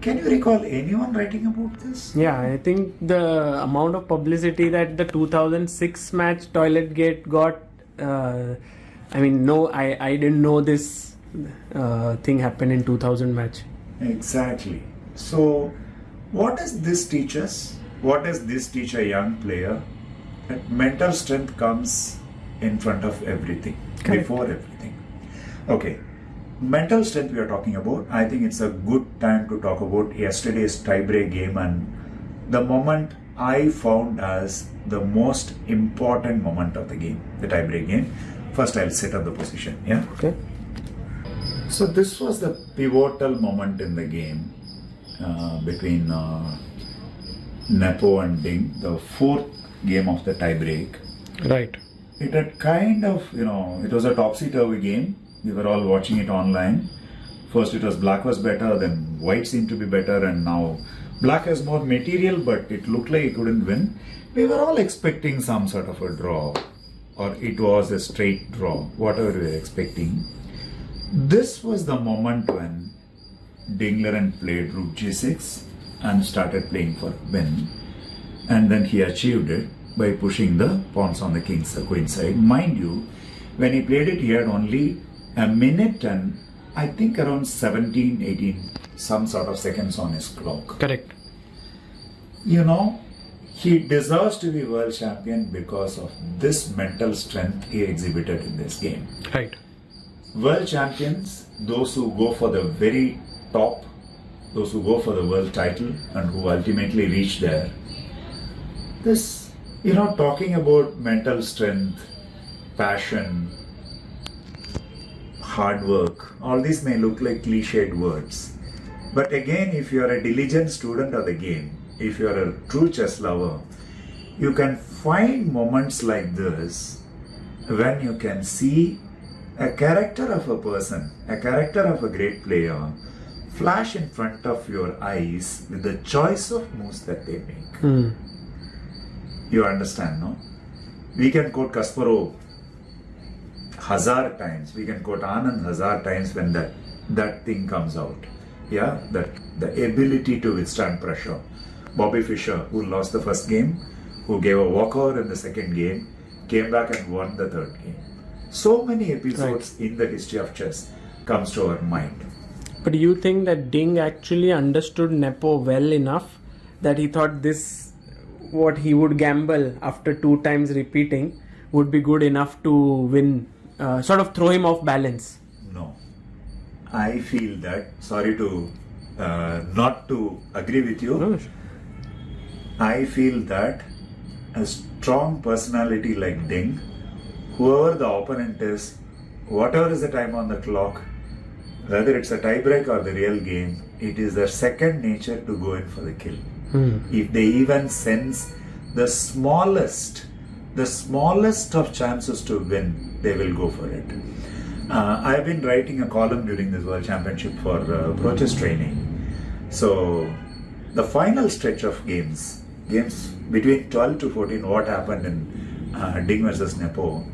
Can you recall anyone writing about this? Yeah, I think the amount of publicity that the 2006 match Toilet Gate got. Uh, I mean, no, I I didn't know this uh, thing happened in 2000 match. Exactly. So, what does this teach us? What does this teach a young player? That mental strength comes in front of everything, Correct. before everything. Okay, mental strength we are talking about. I think it's a good time to talk about yesterday's tiebreak game and the moment I found as the most important moment of the game, the tiebreak game. First, I'll set up the position. Yeah. Okay. So this was the pivotal moment in the game uh, between uh, Nepo and Ding, the fourth game of the tiebreak. Right. It had kind of, you know, it was a topsy-turvy game. We were all watching it online. First it was black was better, then white seemed to be better, and now black has more material, but it looked like it couldn't win. We were all expecting some sort of a draw, or it was a straight draw, whatever we were expecting. This was the moment when Ding Liren played rook g6 and started playing for win, and then he achieved it by pushing the pawns on the king's queen side. Mind you, when he played it, he had only a minute and I think around 17, 18, some sort of seconds on his clock. Correct. You know, he deserves to be world champion because of this mental strength he exhibited in this game. Right. World champions, those who go for the very top, those who go for the world title and who ultimately reach there. This, you know, talking about mental strength, passion, hard work, all these may look like cliched words. But again, if you are a diligent student of the game, if you are a true chess lover, you can find moments like this when you can see a character of a person, a character of a great player, flash in front of your eyes with the choice of moves that they make. Hmm. You understand, no? We can quote Kasparov hazard times. We can quote Anand hazard times when that that thing comes out. Yeah, that the ability to withstand pressure. Bobby Fischer, who lost the first game, who gave a walkover in the second game, came back and won the third game. So many episodes in the history of chess comes to our mind. But do you think that Ding actually understood Nepo well enough that he thought this, what he would gamble after two times repeating, would be good enough to win, uh, sort of throw him off balance? No. I feel that, sorry to uh, not to agree with you, No. I feel that a strong personality like Ding, whoever the opponent is, whatever is the time on the clock, whether it's a tiebreak or the real game, it is their second nature to go in for the kill. Hmm. If they even sense the smallest the smallest of chances to win, they will go for it. Uh, I've been writing a column during this World Championship for uh, Prochess training. So, the final stretch of games, games between 12 to 14, what happened in uh, Ding versus Nepo,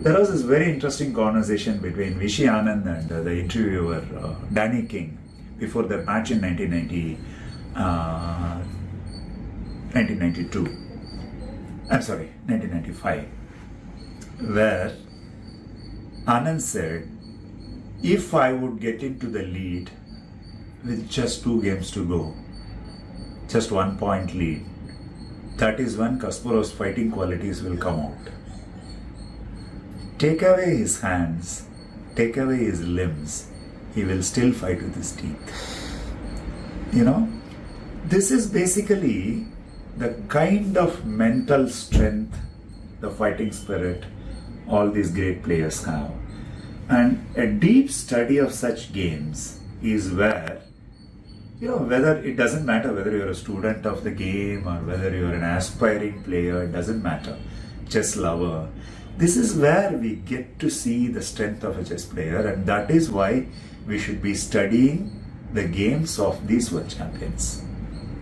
there was this very interesting conversation between Vishy Anand and uh, the interviewer uh, Danny King before their match in 1990, uh, 1992. I'm sorry, 1995, where Anand said, if I would get into the lead with just two games to go, just one point lead, that is when Kasparov's fighting qualities will come out. Take away his hands, take away his limbs, he will still fight with his teeth. You know, this is basically the kind of mental strength, the fighting spirit all these great players have. And a deep study of such games is where, you know, whether it doesn't matter whether you're a student of the game or whether you're an aspiring player, it doesn't matter, chess lover. This is where we get to see the strength of a chess player, and that is why we should be studying the games of these world champions.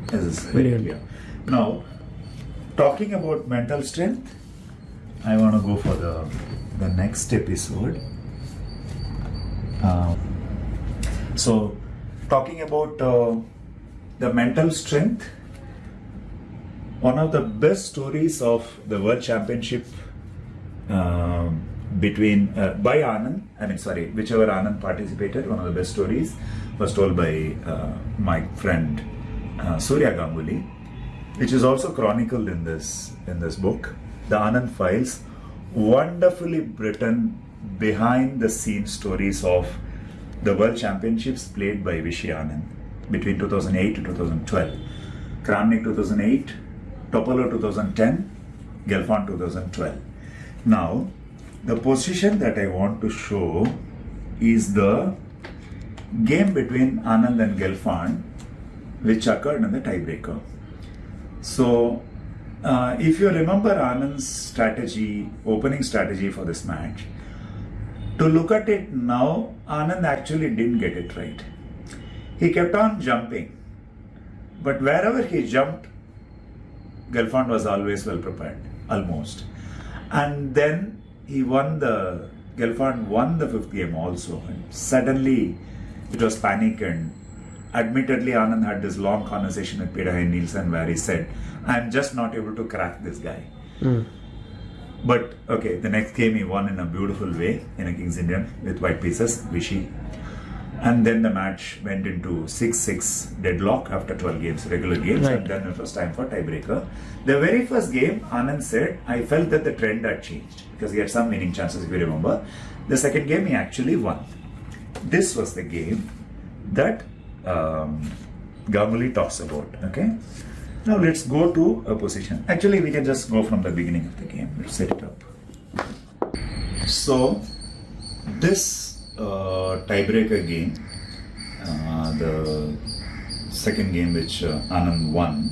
This is very clear. Now, talking about mental strength, I want to go for the the next episode. Um, so, talking about uh, the mental strength, one of the best stories of the World Championship um, between uh, by Anand, I mean, sorry, whichever Anand participated, one of the best stories was told by uh, my friend uh, Surya Ganguly, which is also chronicled in this in this book, the Anand Files, wonderfully written behind the scenes stories of the World Championships played by Vishy Anand between 2008 to 2012, Kramnik 2008, Topalov 2010, Gelfand 2012. Now, the position that I want to show is the game between Anand and Gelfand, which occurred in the tiebreaker. So, uh, if you remember Anand's strategy, opening strategy for this match, to look at it now, Anand actually didn't get it right. He kept on jumping, but wherever he jumped, Gelfand was always well prepared, almost. And then he won the, Gelfand won the fifth game also. And suddenly it was panic and admittedly Anand had this long conversation with Peter Heine Nielsen where he said, I'm just not able to crack this guy. Hmm. But okay, the next game he won in a beautiful way in a King's Indian with white pieces, Vishy. And then the match went into 6 6 deadlock after 12 games, regular games, Right. and then it was time for tiebreaker. The very first game, Anand said, I felt that the trend had changed because he had some winning chances, if you remember. The second game, he actually won. This was the game that um, Ganguly talks about. Okay. Now let's go to a position. Actually, we can just go from the beginning of the game. Let's set it up. So, this tiebreaker game, the second game which uh, Anand won,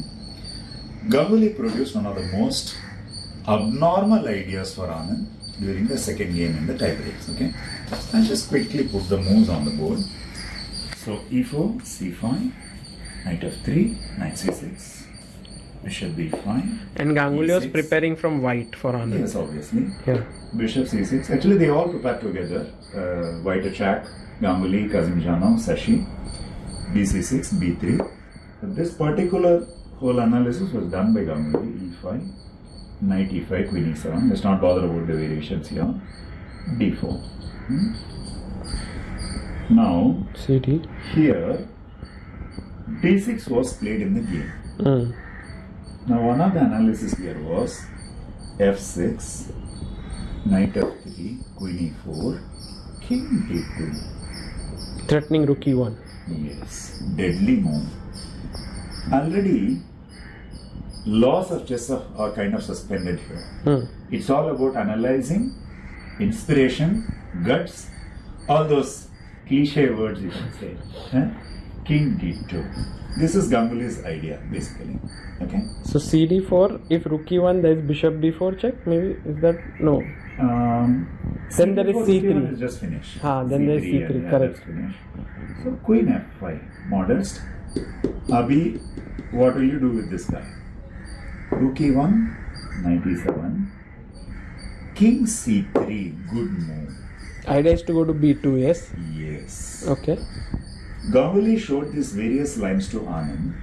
Ganguly produced one of the most abnormal ideas for Anand during the second game in the tiebreaks. Okay, I'll just quickly put the moves on the board. So e4, c5, knight f3, knight c6, bishop b5. And Ganguly was preparing from white for Anand. Yes, obviously. Yeah. Bishop c6. Actually, they all prepared together. Uh, Wojtaszek, Ganguly, Kasimdzhanov, Sashi, bc6, b3. But this particular whole analysis was done by Ganguly, e5, knight e5, queen e7. Let's not bother about the variations here. d4. Hmm? Now, CD. here, d6 was played in the game. Mm. Now, one of the analysis here was f6, knight f3, queen e4, king d2. Threatening rook e1. Yes, deadly move. Already, laws of chess are kind of suspended here. Hmm. It's all about analyzing, inspiration, guts, all those cliche words you can say. Huh? king d2. This is Ganguly's idea, basically. Okay. So CD4, if rook e1, there is bishop b4 check. Maybe is that no? Um, Then there is C4, C3. Is just finished. Ah, then there is C3, yeah, correct. So queen f5, modest. Abhi, what will you do with this guy? Rook e1, knight e7. King c3, good move. Idea is to go to b2. Yes. Yes. Okay. Ganguly showed these various lines to Anand,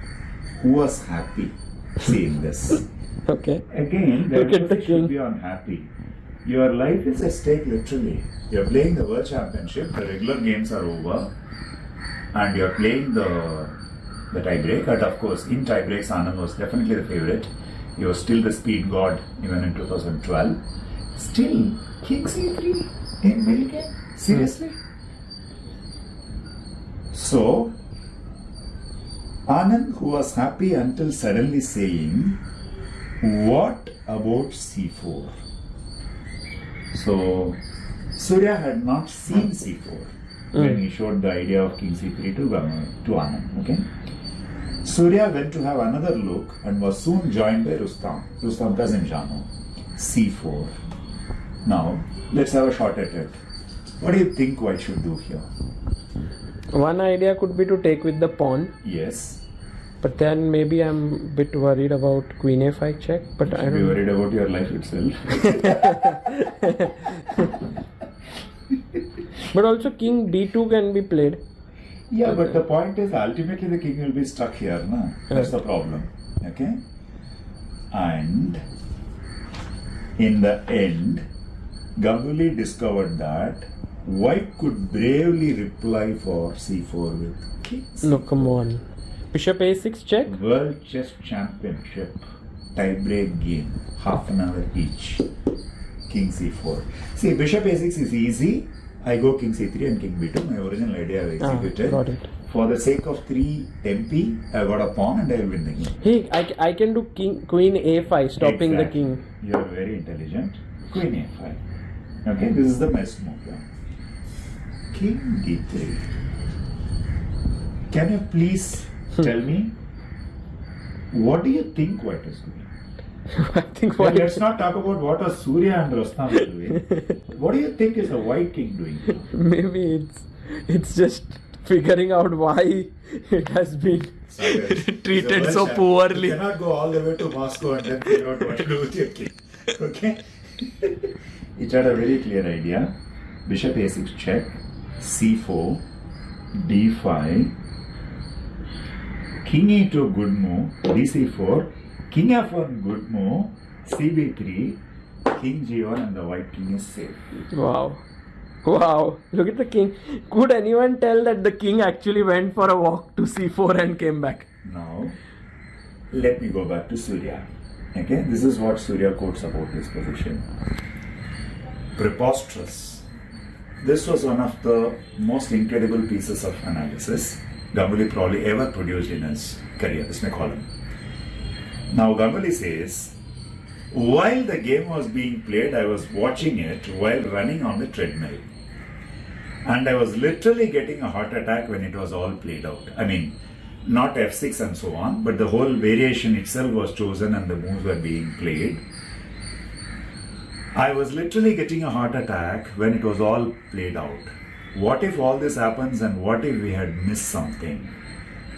who was happy seeing this. Okay. Again, the Look at the emphasis should be on happy. Your life is at stake literally. You're playing the World Championship, the regular games are over, and you're playing the the tiebreak. And of course, in tiebreaks, Anand was definitely the favorite. He was still the speed god even in 2012. Still, King C3 in middle game? Seriously? So, Anand, who was happy until suddenly saying, What about C4? So, Surya had not seen C4 hmm. when he showed the idea of King C3 to, to Anand. Okay? Surya went to have another look and was soon joined by Rustam, Rustam Kasimdzhanov. C4. Now, let's have a shot at it. What do you think White should do here? One idea could be to take with the pawn, Yes. but then maybe I'm a bit worried about queen f5 check. But I Should be don't. worried about your life itself. But also king d2 can be played. Yeah, but the point is ultimately the king will be stuck here, na? That's the problem. Okay? And in the end, Ganguly discovered that White could bravely reply for c4 with king. No, come on. Bishop a6 check. World Chess Championship tiebreak game, half an hour each. King c4. See, Bishop a6 is easy. I go King c3 and King b2. My original idea I Ah, executed. got it. For the sake of 3 MP, I got a pawn and I will win the game. Hey, I, I can do king queen a5, stopping the king. You are very intelligent. Queen a5. Okay, this is the best move. Yeah. King d3. Can you please hmm. tell me what do you think White is doing? I think Well, let's not talk about what are Surya and Rustam are doing. what do you think is the White King doing? now? Maybe it's it's just figuring out why it has been treated so champ. poorly. You cannot go all the way to Moscow and then figure out what to do with your king. Okay? it had a very clear idea. Bishop a6 check, c4, d5, king e2 good move, dc4, king f1 good move, cb3, king g1 and the white king is safe. Wow. Wow. Look at the king. Could anyone tell that the king actually went for a walk to c4 and came back? Now, let me go back to Surya. Okay, this is what Surya quotes about this position. Preposterous. This was one of the most incredible pieces of analysis Ganguly probably ever produced in his career. This may call him. Now, Ganguly says, while the game was being played, I was watching it while running on the treadmill. And I was literally getting a heart attack when it was all played out. I mean, not f6 and so on, but the whole variation itself was chosen and the moves were being played. I was literally getting a heart attack when it was all played out. What if all this happens and what if we had missed something?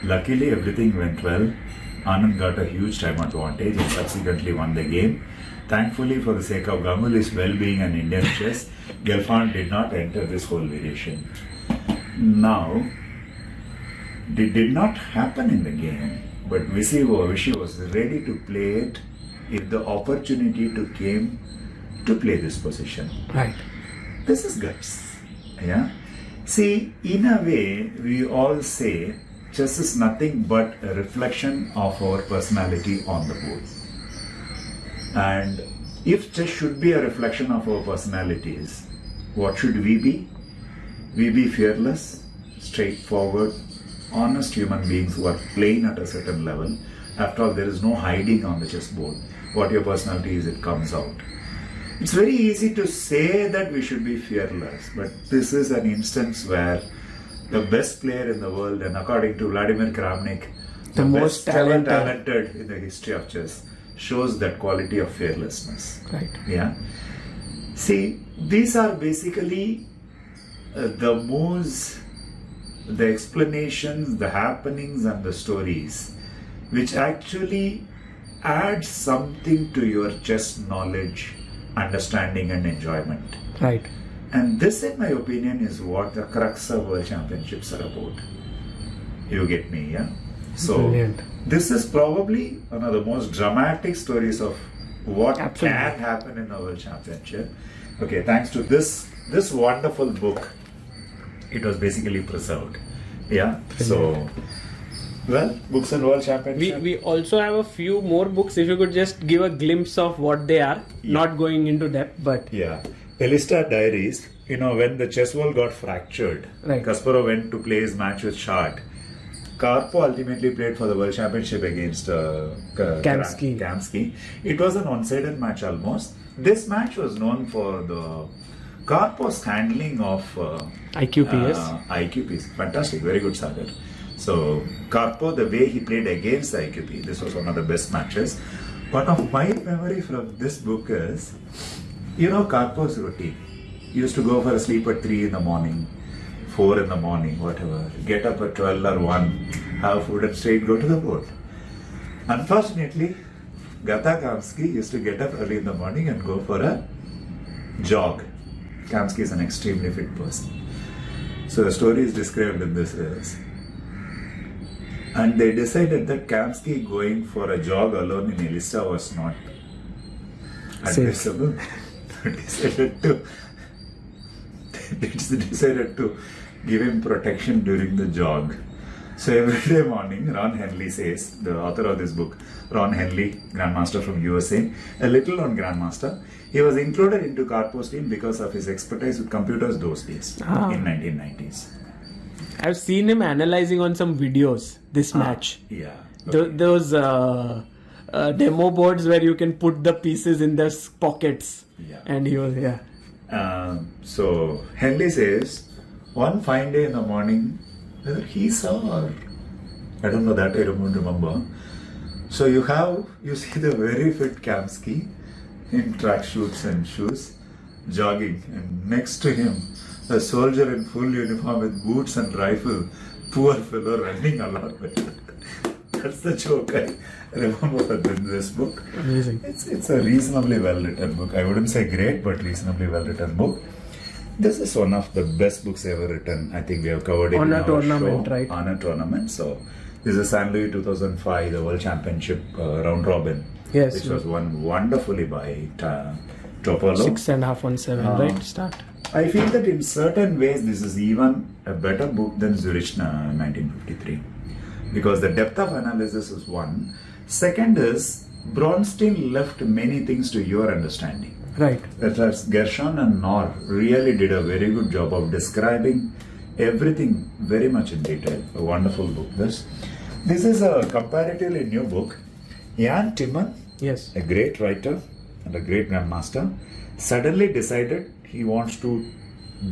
Luckily, everything went well. Anand got a huge time advantage and subsequently won the game. Thankfully, for the sake of Ganguly's well-being and Indian chess, Gelfand did not enter this whole variation. Now, it did not happen in the game, but Vishy was ready to play it if the opportunity to came to play this position. Right. This is guts. Yeah. See, in a way, we all say chess is nothing but a reflection of our personality on the board. And if chess should be a reflection of our personalities, what should we be? We be fearless, straightforward, honest human beings who are playing at a certain level. After all, there is no hiding on the chessboard. What your personality is, it comes out. It's very easy to say that we should be fearless, but this is an instance where the best player in the world, and according to Vladimir Kramnik, The most best talented. talented in the history of chess, shows that quality of fearlessness. Right. Yeah. See, these are basically uh, the moves, the explanations, the happenings, and the stories, which actually add something to your chess knowledge, understanding, and enjoyment. Right. And this, in my opinion, is what the crux of World Championships are about. You get me, yeah? So, Brilliant. this is probably one of the most dramatic stories of what Absolutely. can happen in a World Championship. Okay, thanks to this this wonderful book, it was basically preserved. Yeah. So, well, books and World Championship. we we also have a few more books. If you could just give a glimpse of what they are, not going into depth, but Yeah. Elista Diaries, you know, when the chess wall got fractured, Right. Kasparov went to play his match with Short. Karpov ultimately played for the World Championship against uh, Ka- Kamsky. Kamsky. It was an one-sided match almost. This match was known for the Karpov's handling of uh, IQPS. uh, IQPs. Fantastic, very good Sagar. So Karpov, the way he played against the IQP, this was one of the best matches. One of my memory from this book is, you know, Karpov's routine. He used to go for a sleep at three in the morning, four in the morning, whatever. Get up at twelve or one, have food and straight go to the boat. Unfortunately, Gata Kamsky used to get up early in the morning and go for a jog. Kamsky is an extremely fit person. So the story is described in this as and they decided that Kamsky going for a jog alone in Elista was not advisable. They decided to they decided to give him protection during the jog. So every day morning, Ron Henley says, the author of this book, Ron Henley, Grandmaster from USA, a little known Grandmaster, he was included into Karpov's team because of his expertise with computers those days Ah. in 1990s. I've seen him analyzing on some videos this Ah. match. Yeah. Th- those uh, uh, demo boards where you can put the pieces in the pockets. Yeah. And he was, yeah. Um, so Henley says, one fine day in the morning, whether he saw or I don't know that I don't remember. So you have you see the very fit Kamsky in track tracksuits and shoes, jogging, and next to him a soldier in full uniform with boots and rifle, poor fellow running along with it. That's the joke I remember in this book. Amazing. It's it's a reasonably well written book. I wouldn't say great, but reasonably well written book. This is one of the best books ever written. I think we have covered it On in a our tournament, show, right? On a tournament. So this is San Luis 2005, the World Championship uh, round robin, Yes. which was won wonderfully by Ta- Topalov. Six and a half on seven, Ah. right? Start. I feel that in certain ways this is even a better book than Zurichna 1953 uh, because the depth of analysis is one. Second is Bronstein left many things to your understanding. Right. Whereas Gershon and Nor really did a very good job of describing everything very much in detail. A wonderful book. This, this is a comparatively new book. Jan Timman Yes. a great writer and a great grandmaster, suddenly decided he wants to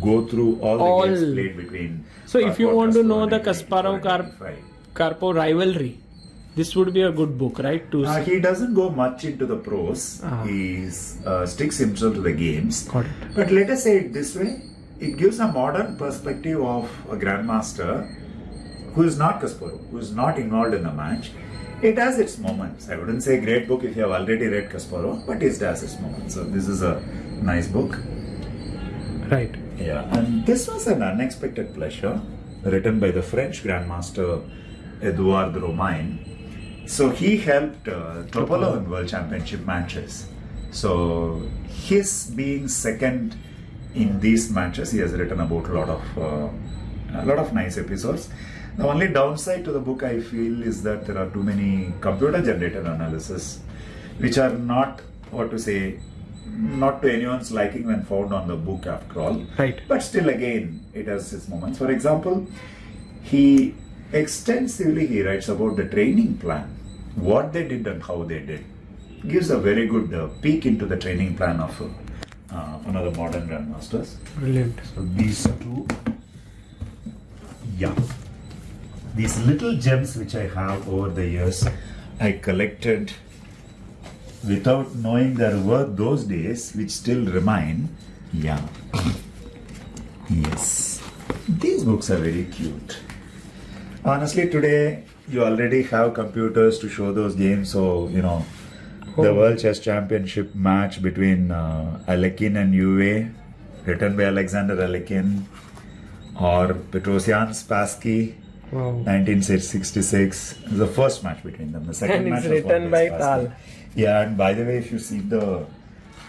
go through all the All- games played between. So if you want to know the Kasparov Kar- 1985. Karpov rivalry, this would be a good book, right? To Uh, he doesn't go much into the prose. Ah. He uh, sticks himself to the games. Got it. But let us say it this way: it gives a modern perspective of a grandmaster who is not Kasparov, who is not involved in the match. It has its moments. I wouldn't say great book if you have already read Kasparov, but it has its moments. So this is a nice book. Right. Yeah, and this was an unexpected pleasure, written by the French grandmaster Edouard Romain. So he helped uh, Topalov in World Championship matches. So his being second in these matches, he has written about a lot of uh, a lot of nice episodes. The only downside to the book I feel is that there are too many computer generated analysis, which are not what to say, not to anyone's liking when found on the book after all. Right. But still, again, it has its moments. For example, he extensively he writes about the training plan, what they did and how they did. Gives a very good uh, peek into the training plan of uh, one of the modern grandmasters. Brilliant. So these two Yeah. These little gems which I have over the years, I collected without knowing there were those days which still remain. Yeah. Yes. These books are very cute. Honestly, today you already have computers to show those games, so you know the Oh. World Chess Championship match between uh, Alekhine and Euwe, written by Alexander Alekhine, or Petrosian Spassky, Wow. 1966. It the first match between them. The second And match it's written by Spassky. Tal. Yeah, and by the way, if you see the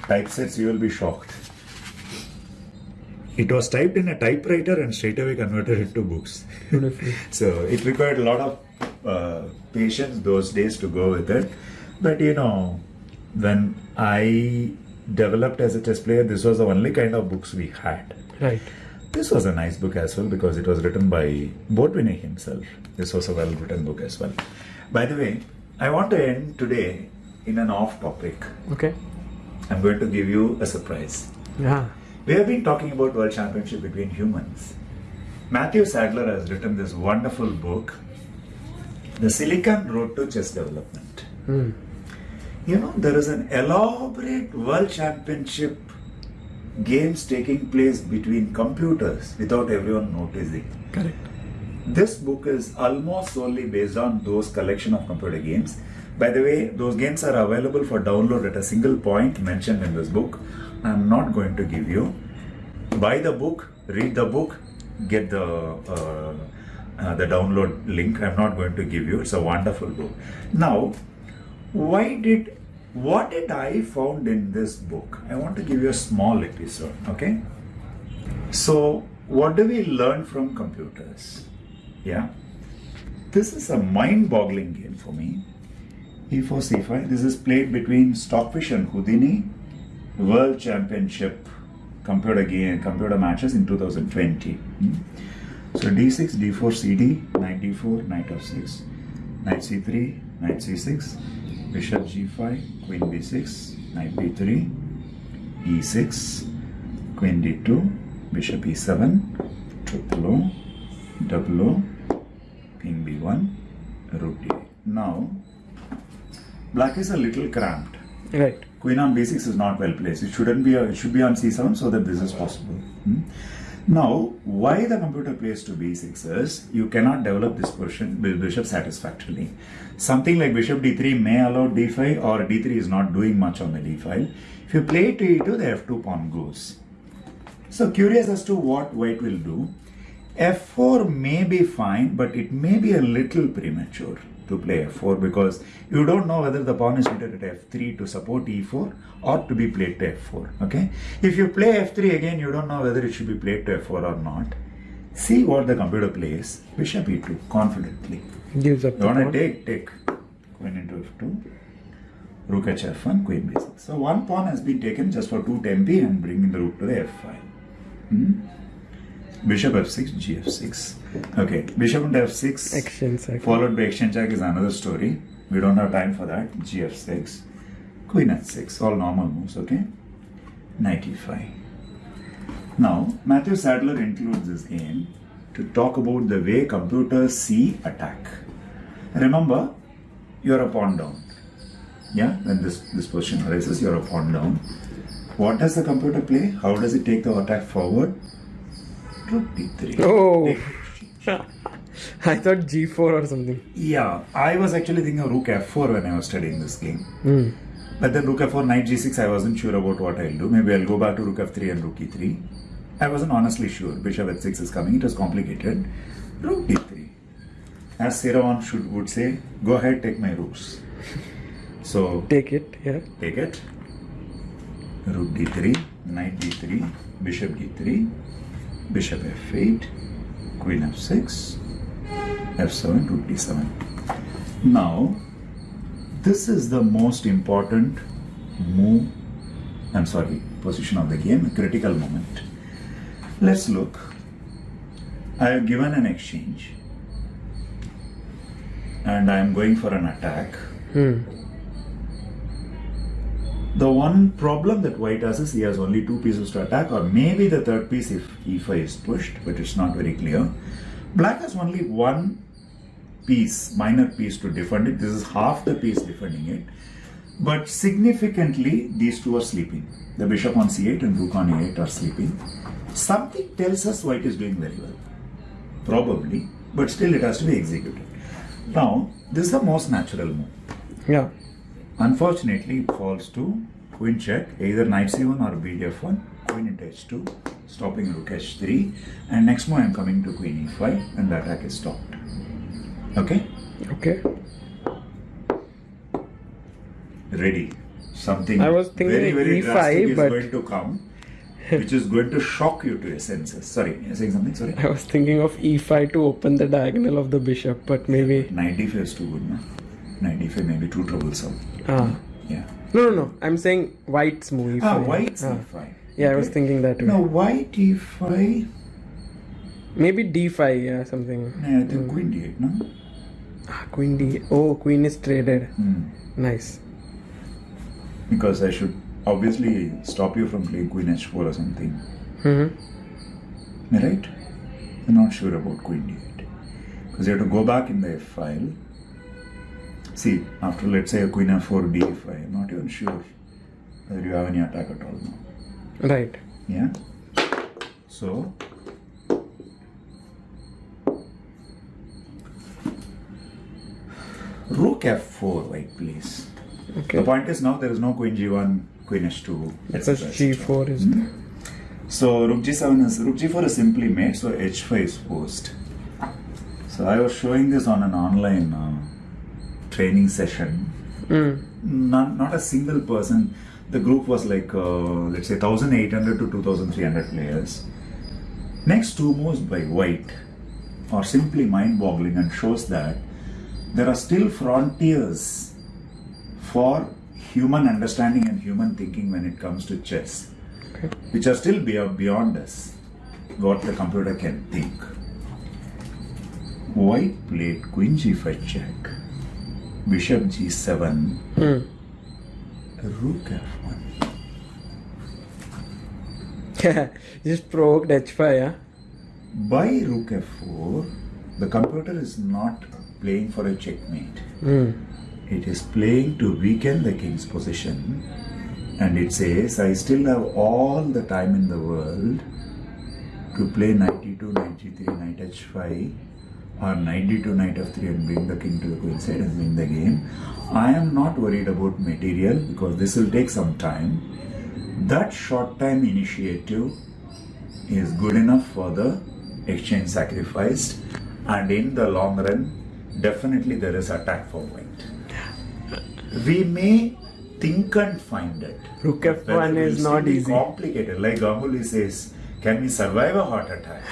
typesets, you will be shocked. It was typed in a typewriter and straight away converted into books. So it required a lot of uh, patience those days to go with it. But you know, when I developed as a chess player, this was the only kind of books we had. Right. This was a nice book as well because it was written by Botvinnik himself. This was a well written book as well. By the way, I want to end today in an off topic. Okay. I'm going to give you a surprise. Yeah. We have been talking about World Championship between humans. Matthew Sadler has written this wonderful book, The Silicon Road to Chess Development. Hmm. You know, there is an elaborate World Championship games taking place between computers without everyone noticing. Correct. This book is almost solely based on those collection of computer games. By the way, those games are available for download at a single point mentioned in this book. I'm not going to give you. Buy the book, read the book, get the uh, uh, the download link. I'm not going to give you. It's a wonderful book. Now, why did what did I found in this book? I want to give you a small episode. Okay. So, what do we learn from computers? Yeah. This is a mind boggling game for me. E E4 C5. This is played between Stockfish and Houdini World Championship computer game computer matches in 2020. Hmm. So D6, D4, CD, Knight D4, Knight F6, Knight C3, Knight C6, Bishop G5, Queen B6, Knight B3, E6, Queen D2, Bishop E7, Triple O, Double O, King B1, Rook D8. Now, Black is a little cramped. Right. Queen on b6 is not well placed. It shouldn't be. A, it should be on c7 so that this is possible. Hmm? Now, why the computer plays to b6 is you cannot develop this position with bishop satisfactorily. Something like bishop d3 may allow d5 or d3 is not doing much on the d file. If you play to e2, the f2 pawn goes. So curious as to what white will do. f4 may be fine, but it may be a little premature to play f4 because you don't know whether the pawn is seated at f3 to support e4 or to be played to f4. Okay. If you play f3 again, you don't know whether it should be played to f4 or not. See what the computer plays. Bishop e2 confidently. Gives up You want to take, take. Queen into f2. Rook h1, queen b6. So one pawn has been taken just for 2 tempi and bringing the rook to the f5. Hmm? Bishop f6, gf6. Okay, bishop into f6 Exchange cycle. followed by exchange check is another story. We don't have time for that. gf6, queen h6, all normal moves, okay? Knight e5. Now, Matthew Sadler includes this game to talk about the way computers see attack. Remember, you're a pawn down. Yeah, when this, this position arises, you're a pawn down. What does the computer play? How does it take the attack forward? Rook d3. Oh. Take I thought G4 or something. Yeah, I was actually thinking of Rook F4 when I was studying this game. Hmm. But then Rook F4, Knight G6, I wasn't sure about what I'll do. Maybe I'll go back to Rook F3 and Rook E3. I wasn't honestly sure. Bishop H6 is coming. It was complicated. Rook D3. As Saravanan should would say, go ahead, take my rooks. So Take it. Yeah. take it. Rook D3, Knight D3, Bishop D3, Bishop F8, Queen F6, F7, Rook D7. Now, this is the most important move, I'm sorry, position of the game, critical moment. Let's look. I have given an exchange and I am going for an attack. Hmm. The one problem that white has is he has only two pieces to attack, or maybe the third piece if e5 is pushed, but it's not very clear. Black has only one piece, minor piece to defend it. This is half the piece defending it. But significantly, these two are sleeping. The bishop on c8 and rook on a8 are sleeping. Something tells us white is doing very well. Probably, but still it has to be executed. Now, this is the most natural move. Yeah. Unfortunately, it falls to queen check, either knight c1 or bdf1, queen into h2, stopping rook h3, and next move I am coming to queen e5, and the attack is stopped. Okay? Okay. Ready. Something I was thinking very, very E5, drastic is going to come, which is going to shock you to your senses. Sorry, you're saying something? Sorry? I was thinking of e5 to open the diagonal of the bishop, but maybe. Knight d5 is too good, no? Knight d5 may be too troublesome. Ah. Yeah. No, no, no. I'm saying white's move. Ah, e5. white's Ah. e5. Yeah, I was thinking that way. No, white e5. Maybe d5, yeah, something. No, I think queen d8, no? Ah, queen d. Oh, queen is traded. Hmm. Nice. Because I should obviously stop you from playing queen h4 or something. hmm right? I'm not sure about queen d8. Because you have to go back in the f file. See, after let's say a queen f4, d5, I'm not even sure whether you have any attack at all now. Right. Yeah? So, rook f4, white, please. Okay. The point is now there is no queen g1, queen h2, Because etc., etc. g4 is there. So rook g7 is rook g4 is simply made, so h5 is forced. So I was showing this on an online uh, training session. Mm. Not, not a single person. The group was like uh, let's say 1,800 to 2,300 players. Next two moves by white are simply mind-boggling and shows that there are still frontiers for human understanding and human thinking when it comes to chess Okay. which are still beyond, beyond us, what the computer can think. White played queen g5 check, bishop g7, Hmm. rook f1. Just provoked h5, yeah? By rook f4, the computer is not playing for a checkmate. Hmm. It is playing to weaken the king's position and it says, I still have all the time in the world to play 92, 93, knight h5 or knight d2, knight f3 and bring the king to the queen side and win the game. I am not worried about material because this will take some time. That short time initiative is good enough for the exchange sacrificed and in the long run definitely there is attack for white we may think and find it Rook F1 is not easy. complicated like Ganguly says can we survive a heart attack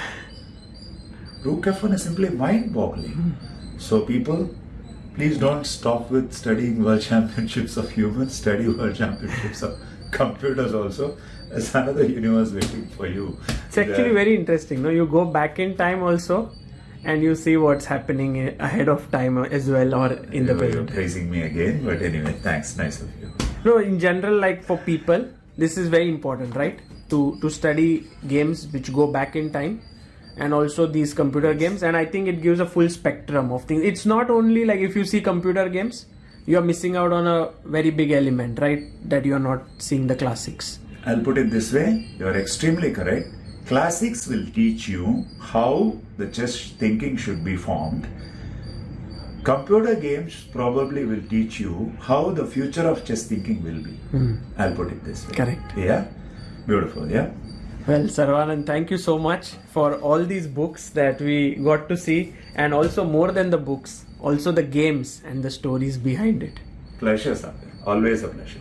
rook f1 is simply mind boggling hmm. so people please don't stop with studying world championships of humans study world championships of computers also It's another universe waiting for you It's actually uh, very interesting. No, you go back in time also, and you see what's happening ahead of time as well, or in the oh, You're praising me again, but anyway, thanks. Nice of you. No, in general, like for people, this is very important, right? To to study games which go back in time, and also these computer games. And I think it gives a full spectrum of things. It's not only like if you see computer games, you are missing out on a very big element, right? That you are not seeing the classics. I'll put it this way you are extremely correct. Classics will teach you how the chess thinking should be formed. Computer games probably will teach you how the future of chess thinking will be. Hmm. I'll put it this way. Correct. Yeah? Beautiful, yeah? Well, Saravanan, thank you so much for all these books that we got to see, and also more than the books, also the games and the stories behind it. Pleasure, Sander. Always a pleasure.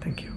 Thank you.